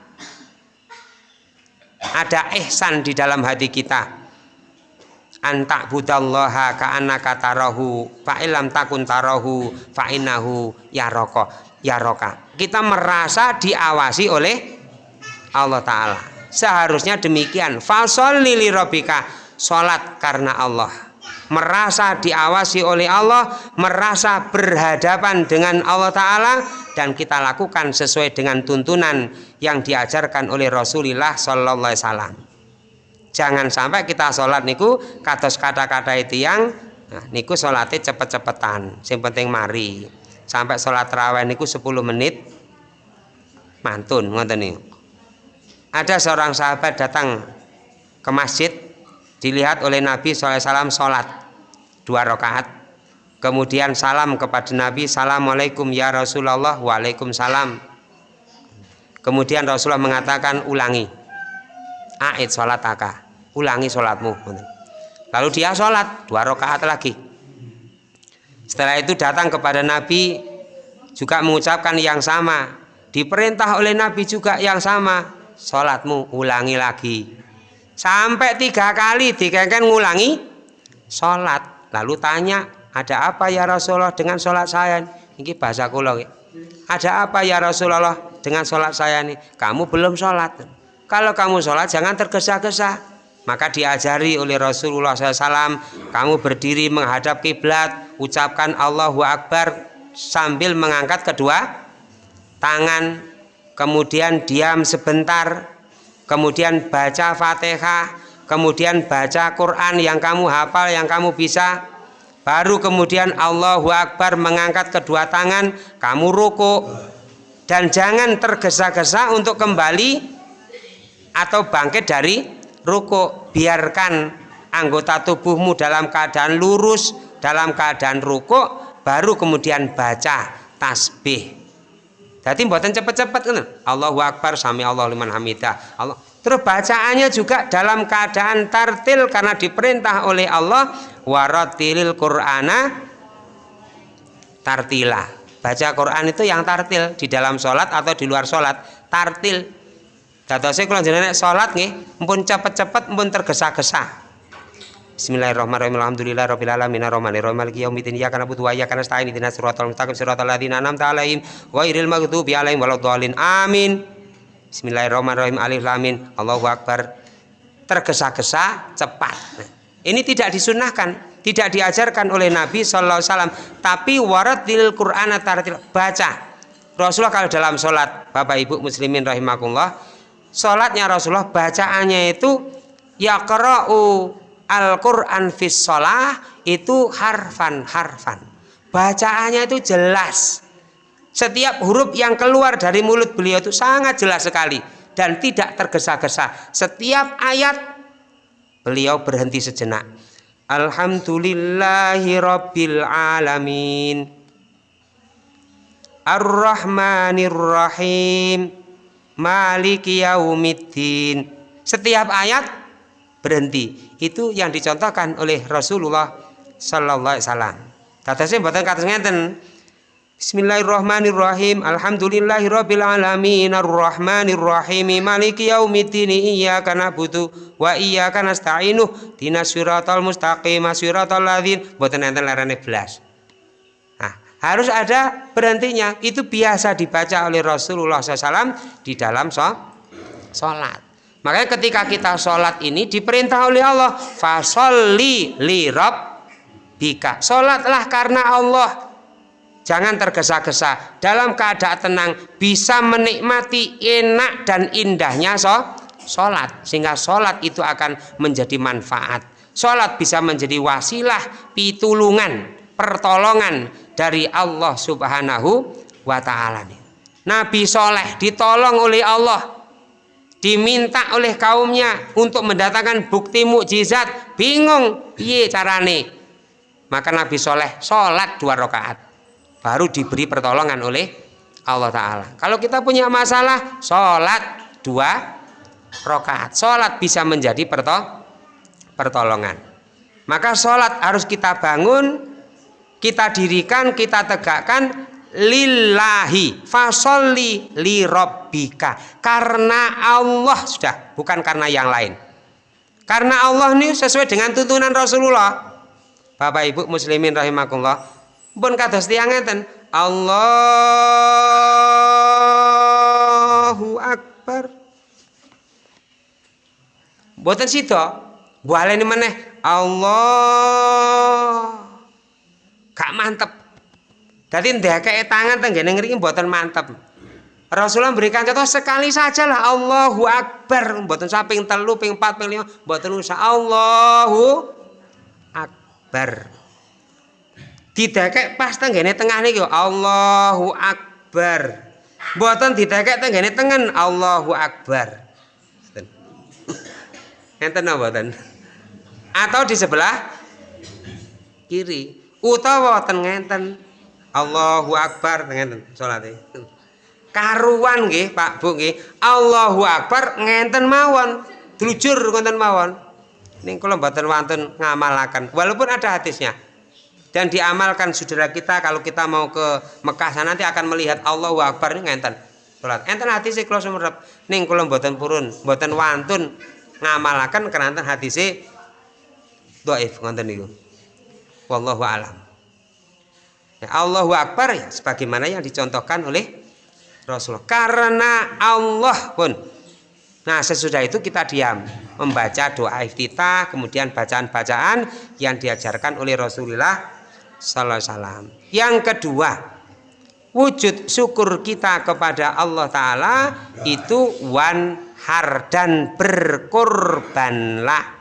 Ada ihsan di dalam hati kita antak budallaha ka'annaka tarahu fa'ilam takun tarahu fa'inahu yaroko yaroka kita merasa diawasi oleh Allah Ta'ala. Seharusnya demikian. Fasolli li robika sholat karena Allah. Merasa diawasi oleh Allah, merasa berhadapan dengan Allah Ta'ala, dan kita lakukan sesuai dengan tuntunan yang diajarkan oleh Rasulullah Sallallahu Alaihi Wasallam. Jangan sampai kita sholat niku kados kata-kata itu yang nah, niku sholatnya cepet-cepetan, yang penting mari. Sampai sholat terawih niku 10 menit mantun ngoten nih. Ada seorang sahabat datang ke masjid dilihat oleh Nabi SAW sholat dua rakaat kemudian salam kepada Nabi Assalamualaikum ya Rasulullah Waalaikumsalam kemudian Rasulullah mengatakan ulangi ait sholat aka ulangi sholatmu lalu dia sholat dua rakaat lagi setelah itu datang kepada Nabi juga mengucapkan yang sama diperintah oleh Nabi juga yang sama sholatmu ulangi lagi sampai tiga kali dikengken ngulangi sholat Lalu tanya, ada apa ya Rasulullah dengan sholat saya? Ini bahasa kulo. Ada apa ya Rasulullah dengan sholat saya ini? Kamu belum sholat. Kalau kamu sholat jangan tergesa-gesa. Maka diajari oleh Rasulullah SAW, kamu berdiri menghadap kiblat, ucapkan Allahu Akbar sambil mengangkat kedua tangan, kemudian diam sebentar, kemudian baca Fatihah, kemudian baca Quran yang kamu hafal yang kamu bisa baru kemudian Allahu Akbar mengangkat kedua tangan kamu ruku dan jangan tergesa-gesa untuk kembali atau bangkit dari ruku biarkan anggota tubuhmu dalam keadaan lurus dalam keadaan ruku baru kemudian baca tasbih. Jadi buatan cepet-cepet kan Allahu Akbar sami Allah liman hamidah. Allah. Terus bacaannya juga dalam keadaan tartil karena diperintah oleh Allah. Waratilil Qur'ana tartila. Baca Quran itu yang tartil di dalam sholat atau di luar sholat. Tartil. Dadosnya kalau jenenge sholat nih, pun cepet-cepet, pun tergesa-gesa. Bismillahirrahmanirrahim. Alhamdulillah rabbil alamin. Arrahmanir rahim maliki yaumiddin. Iyyaka na'budu wa iyyaka nasta'in. Ihdinas siratal mustaqim. Siratal ladzina an'amta 'alaihim ghairil maghdubi 'alaihim waladdallin. Amin. Bismillahirrahmanirrahim. Alif lamin Allahu Akbar. Tergesa-gesa cepat. Ini tidak disunahkan tidak diajarkan oleh Nabi Sallallahu Alaihi Wasallam. Tapi waradil Quran tartil baca. Rasulullah kalau dalam sholat Bapak Ibu Muslimin rahimakumullah sholatnya Rasulullah bacaannya itu yaqra'u al-Quran fis sholah itu harfan harfan bacaannya itu jelas setiap huruf yang keluar dari mulut beliau itu sangat jelas sekali dan tidak tergesa-gesa. Setiap ayat beliau berhenti sejenak. Alhamdulillahi rabbil alamin. Ar-Rahmanir Rahim. Maliki yaumiddin. Setiap ayat berhenti. Itu yang dicontohkan oleh Rasulullah sallallahu alaihi wasallam. Dadosnya mboten kados ngenten Bismillahirrahmanirrahim. Alhamdulillahirabbil alamin arrahmanirrahim maliki yaumiddin iyyaka na'budu wa iyyaka nasta'inu dinas siratal mustaqim siratal ladzin boten enten larane blas. Harus ada berhentinya. Itu biasa dibaca oleh Rasulullah SAW di dalam sholat. Makanya ketika kita sholat ini diperintah oleh Allah, fasolli li bika. Sholatlah karena Allah Jangan tergesa-gesa dalam keadaan tenang bisa menikmati enak dan indahnya sholat sehingga sholat itu akan menjadi manfaat sholat bisa menjadi wasilah pitulungan pertolongan dari Allah subhanahu wa ta'ala Nabi Soleh ditolong oleh Allah diminta oleh kaumnya untuk mendatangkan bukti mukjizat. Bingung piye carane? Maka Nabi Soleh sholat dua rakaat baru diberi pertolongan oleh Allah Ta'ala. Kalau kita punya masalah sholat dua rokaat sholat bisa menjadi perto pertolongan. Maka sholat harus kita bangun kita dirikan kita tegakkan lillahi fasolli li robbika karena Allah sudah bukan karena yang lain. Karena Allah ini sesuai dengan tuntunan Rasulullah. Bapak Ibu muslimin rahimakumullah. Pun kados tiyang ngeten Allahu akbar. Mboten sida baleni meneh Allah gak mantep. Dadi ndekeke tangan tenggene ngriki mboten mantep. Rasulullah berikan contoh sekali saja lah Allahu Akbar. Mboten samping telu ping 4 ping 5 mboten usah Allahu Akbar. Didekek pas tenggene tengah niki Allahu Akbar. Mboten didekek tenggene tengen Allahu Akbar. Enten napa mboten? Atau di sebelah kiri utawa wonten ngenten. Allahu Akbar ngenten salate. Karuan nggih Pak Bu nggih. Allahu Akbar ngenten mawon. Dulujur ngoten mawon. Ning kula mboten wonten ngamalaken. Walaupun ada hadisnya. Dan diamalkan saudara kita kalau kita mau ke Mekah sana nanti akan melihat Allah Akbar ini ngenten salat. Enten sih kalau sumerep ning kalau mboten purun mboten ngamalakan keranten hati sih doif ngonten niku wallahu alam ya, Allahu Akbar ya sebagaimana yang dicontohkan oleh Rasulullah karena Allah pun nah sesudah itu kita diam membaca doa iftitah kemudian bacaan-bacaan yang diajarkan oleh Rasulullah Salam. Yang kedua, wujud syukur kita kepada Allah Ta'ala itu wanhar dan berkorbanlah.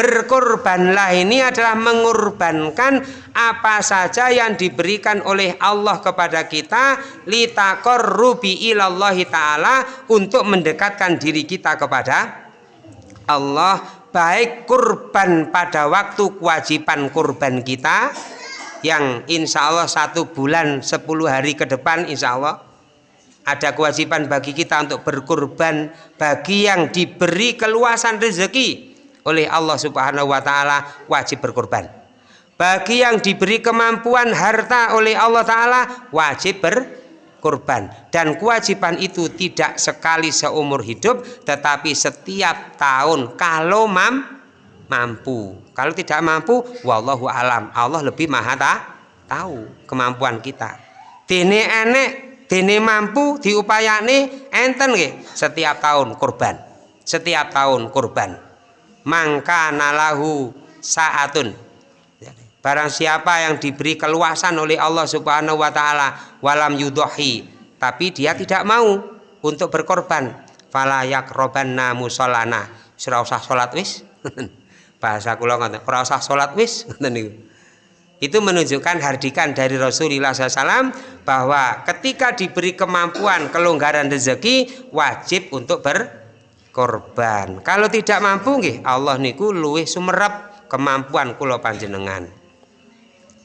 Berkorbanlah ini adalah mengorbankan apa saja yang diberikan oleh Allah kepada kita litakor rubi ilallahi ta'ala untuk mendekatkan diri kita kepada Allah. Baik kurban pada waktu kewajiban kurban kita yang insya Allah satu bulan sepuluh hari ke depan insya Allah ada kewajiban bagi kita untuk berkurban bagi yang diberi keluasan rezeki oleh Allah subhanahu wa ta'ala wajib berkurban bagi yang diberi kemampuan harta oleh Allah ta'ala wajib berkurban kurban dan kewajiban itu tidak sekali seumur hidup tetapi setiap tahun. Kalau mam mampu. Kalau tidak mampu wallahu alam. Allah lebih maha ta, tahu kemampuan kita. Dene enek dene mampu diupayane enten nggih? Setiap tahun kurban setiap tahun kurban mangka nalahu saatun. Barang siapa yang diberi keluasan oleh Allah Subhanahu wa taala walam yudohi tapi dia tidak mau untuk berkorban. Falayak robanna musolana. Ora usah salat wis. Bahasa kula ngoten ora usah salat wis. Itu menunjukkan hardikan dari Rasulullah SAW bahwa ketika diberi kemampuan kelonggaran rezeki wajib untuk berkorban kalau tidak mampu nggih Allah niku luwih sumerep kemampuan kula panjenengan.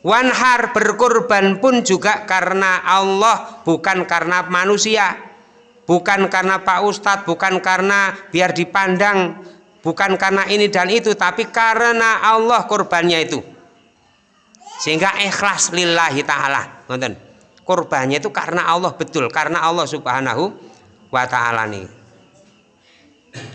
Wanhar berkorban pun juga karena Allah bukan karena manusia bukan karena Pak Ustadz bukan karena biar dipandang bukan karena ini dan itu tapi karena Allah korbannya itu. Sehingga ikhlas lillahi ta'ala nonton. Kurbannya itu karena Allah betul karena Allah subhanahu wa ta'ala nih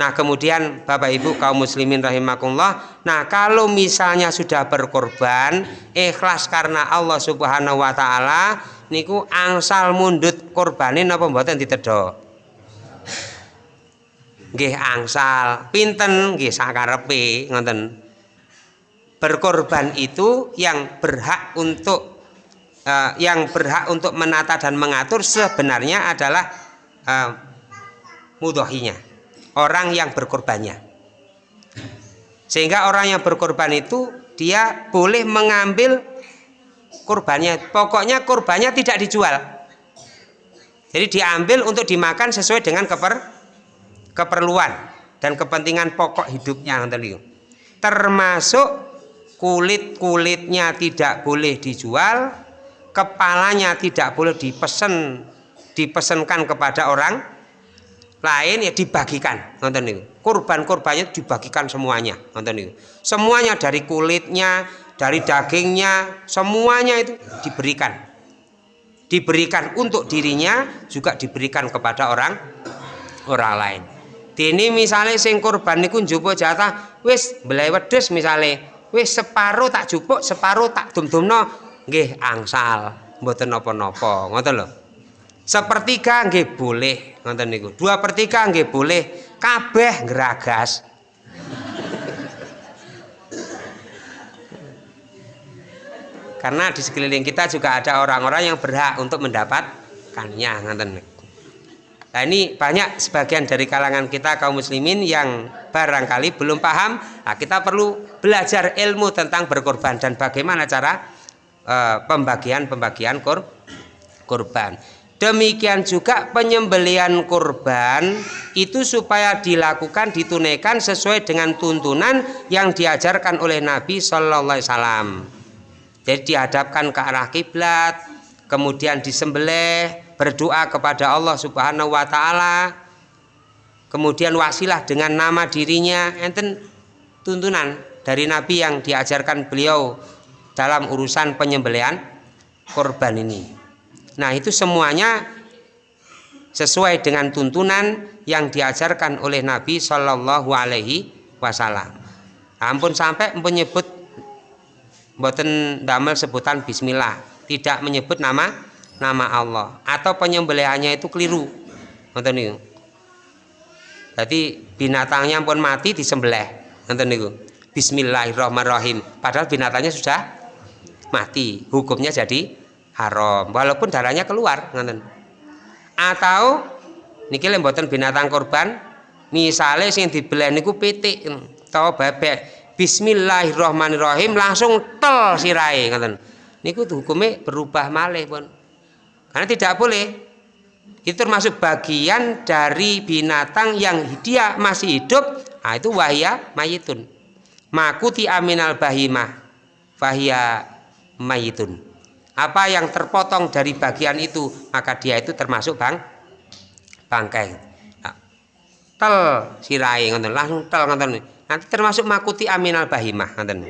Nah kemudian Bapak Ibu kaum muslimin rahimakumullah. Nah kalau misalnya sudah berkorban Ikhlas karena Allah subhanahu wa ta'ala Niku angsal mundut korbanin apa mboten ditedo Nggih angsal. Pinten? Nggih sakarepe ngoten. Berkorban itu yang berhak untuk uh, yang berhak untuk menata dan mengatur sebenarnya adalah uh, mudohinya orang yang berkorbannya. Sehingga orang yang berkorban itu dia boleh mengambil kurbannya. Pokoknya kurbannya tidak dijual. Jadi diambil untuk dimakan sesuai dengan keper, keperluan dan kepentingan pokok hidupnya termasuk kulit-kulitnya tidak boleh dijual kepalanya tidak boleh dipesan dipesankan kepada orang lain ya dibagikan nonton itu kurban-kurbannya dibagikan semuanya nonton itu semuanya dari kulitnya dari dagingnya semuanya itu diberikan. Diberikan untuk dirinya juga diberikan kepada orang orang lain. Ini misalnya sing kurban niku njupuk jatah wis belai wedhus misalnya wis separuh tak jupuk separuh tak dum-dumno nggih angsal mboten napa-napa ngoten lho sepertiga nggih boleh nonton niku dua per tiga nggih boleh kabeh ngeragas karena di sekeliling kita juga ada orang-orang yang berhak untuk mendapatkannya nonton Nah ini banyak sebagian dari kalangan kita kaum muslimin yang barangkali belum paham. Nah, kita perlu belajar ilmu tentang berkorban dan bagaimana cara uh, pembagian-pembagian kor korban. Demikian juga penyembelian kurban itu supaya dilakukan ditunaikan sesuai dengan tuntunan yang diajarkan oleh Nabi Shallallahu Alaihi Wasallam. Jadi dihadapkan ke arah kiblat, kemudian disembelih, berdoa kepada Allah Subhanahu Wa Taala, kemudian wasilah dengan nama dirinya, enten tuntunan dari Nabi yang diajarkan beliau dalam urusan penyembelian korban ini. Nah itu semuanya sesuai dengan tuntunan yang diajarkan oleh Nabi Shallallahu Alaihi Wasallam. Ampun sampai menyebut boten damel sebutan Bismillah, tidak menyebut nama nama Allah atau penyembelihannya itu keliru. Nonton niku. Jadi binatangnya pun mati disembelih. Nonton niku. Bismillahirrahmanirrahim. Padahal binatangnya sudah mati. Hukumnya jadi haram. Walaupun darahnya keluar ngoten. Atau niki mboten binatang korban misalnya sing dibeli niku pitik atau bebek Bismillahirrahmanirrahim langsung tel sirai ngoten. Niku hukumnya berubah malih pun. Karena tidak boleh. Itu termasuk bagian dari binatang yang dia masih hidup nah itu wahya mayitun. Makuti aminal bahimah wahya mayitun apa yang terpotong dari bagian itu maka dia itu termasuk bang bangkai. Nah, tel sirai ngoten langsung tel ngoten nanti termasuk makuti aminal bahimah ngoten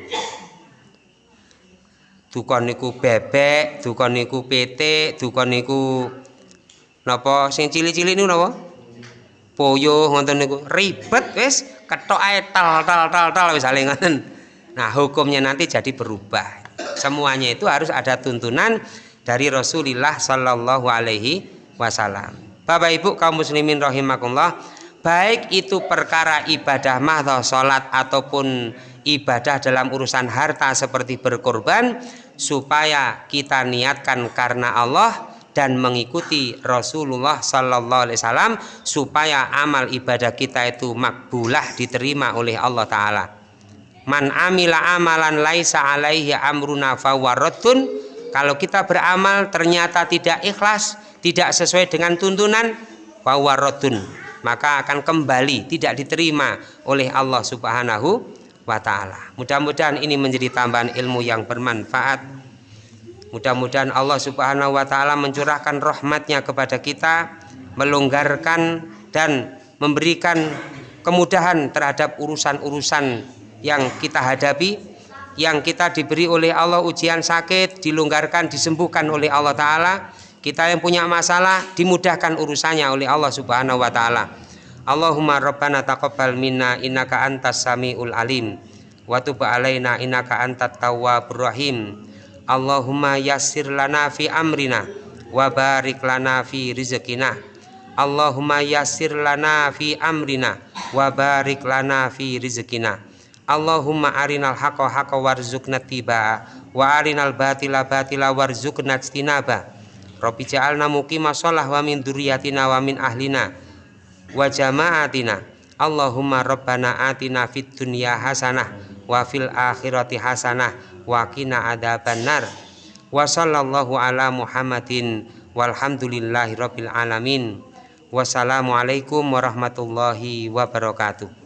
dukon niku bebek dukon niku PT dukon niku napa sing cili-cili niku napa poyo ngoten niku. Ribet wis ketok ae tel tel tel tel wis ngoten nah hukumnya nanti jadi berubah semuanya itu harus ada tuntunan dari Rasulullah Shallallahu Alaihi Wasallam. Bapak Ibu kaum muslimin rahimakumullah, baik itu perkara ibadah mahdoh sholat ataupun ibadah dalam urusan harta seperti berkorban, supaya kita niatkan karena Allah dan mengikuti Rasulullah Sallallahu Alaihi Wasallam supaya amal ibadah kita itu makbulah diterima oleh Allah Taala man amila amalan laisa alaihi amruna fawaratun kalau kita beramal ternyata tidak ikhlas tidak sesuai dengan tuntunan fawaratun maka akan kembali tidak diterima oleh Allah Subhanahu wa taala. Mudah-mudahan ini menjadi tambahan ilmu yang bermanfaat. Mudah-mudahan Allah Subhanahu wa taala mencurahkan rahmatnya kepada kita, melonggarkan dan memberikan kemudahan terhadap urusan-urusan yang kita hadapi yang kita diberi oleh Allah ujian sakit dilonggarkan disembuhkan oleh Allah taala. Kita yang punya masalah dimudahkan urusannya oleh Allah Subhanahu wa taala. Allahumma rabbana taqabbal minna innaka antas samiul alim. Wa tub alaina innaka antat tawwabur rahim. Allahumma yassir lana fi amrina wa barik lana fi rizqina. Allahumma yassir lana fi amrina wa barik lana fi rizqina Allahumma arinal haqqa haqqa warzuqna tiba wa arinal batila batila warzuqna istinaba Rabbi ja'alna muqima shalah wa min dzurriyyatina wa min ahlina wa jama'atina. Allahumma rabbana atina fid dunya hasanah wa fil akhirati hasanah wa qina adzabannar wa sallallahu ala Muhammadin walhamdulillahi rabbil alamin. Wassalamualaikum warahmatullahi wabarakatuh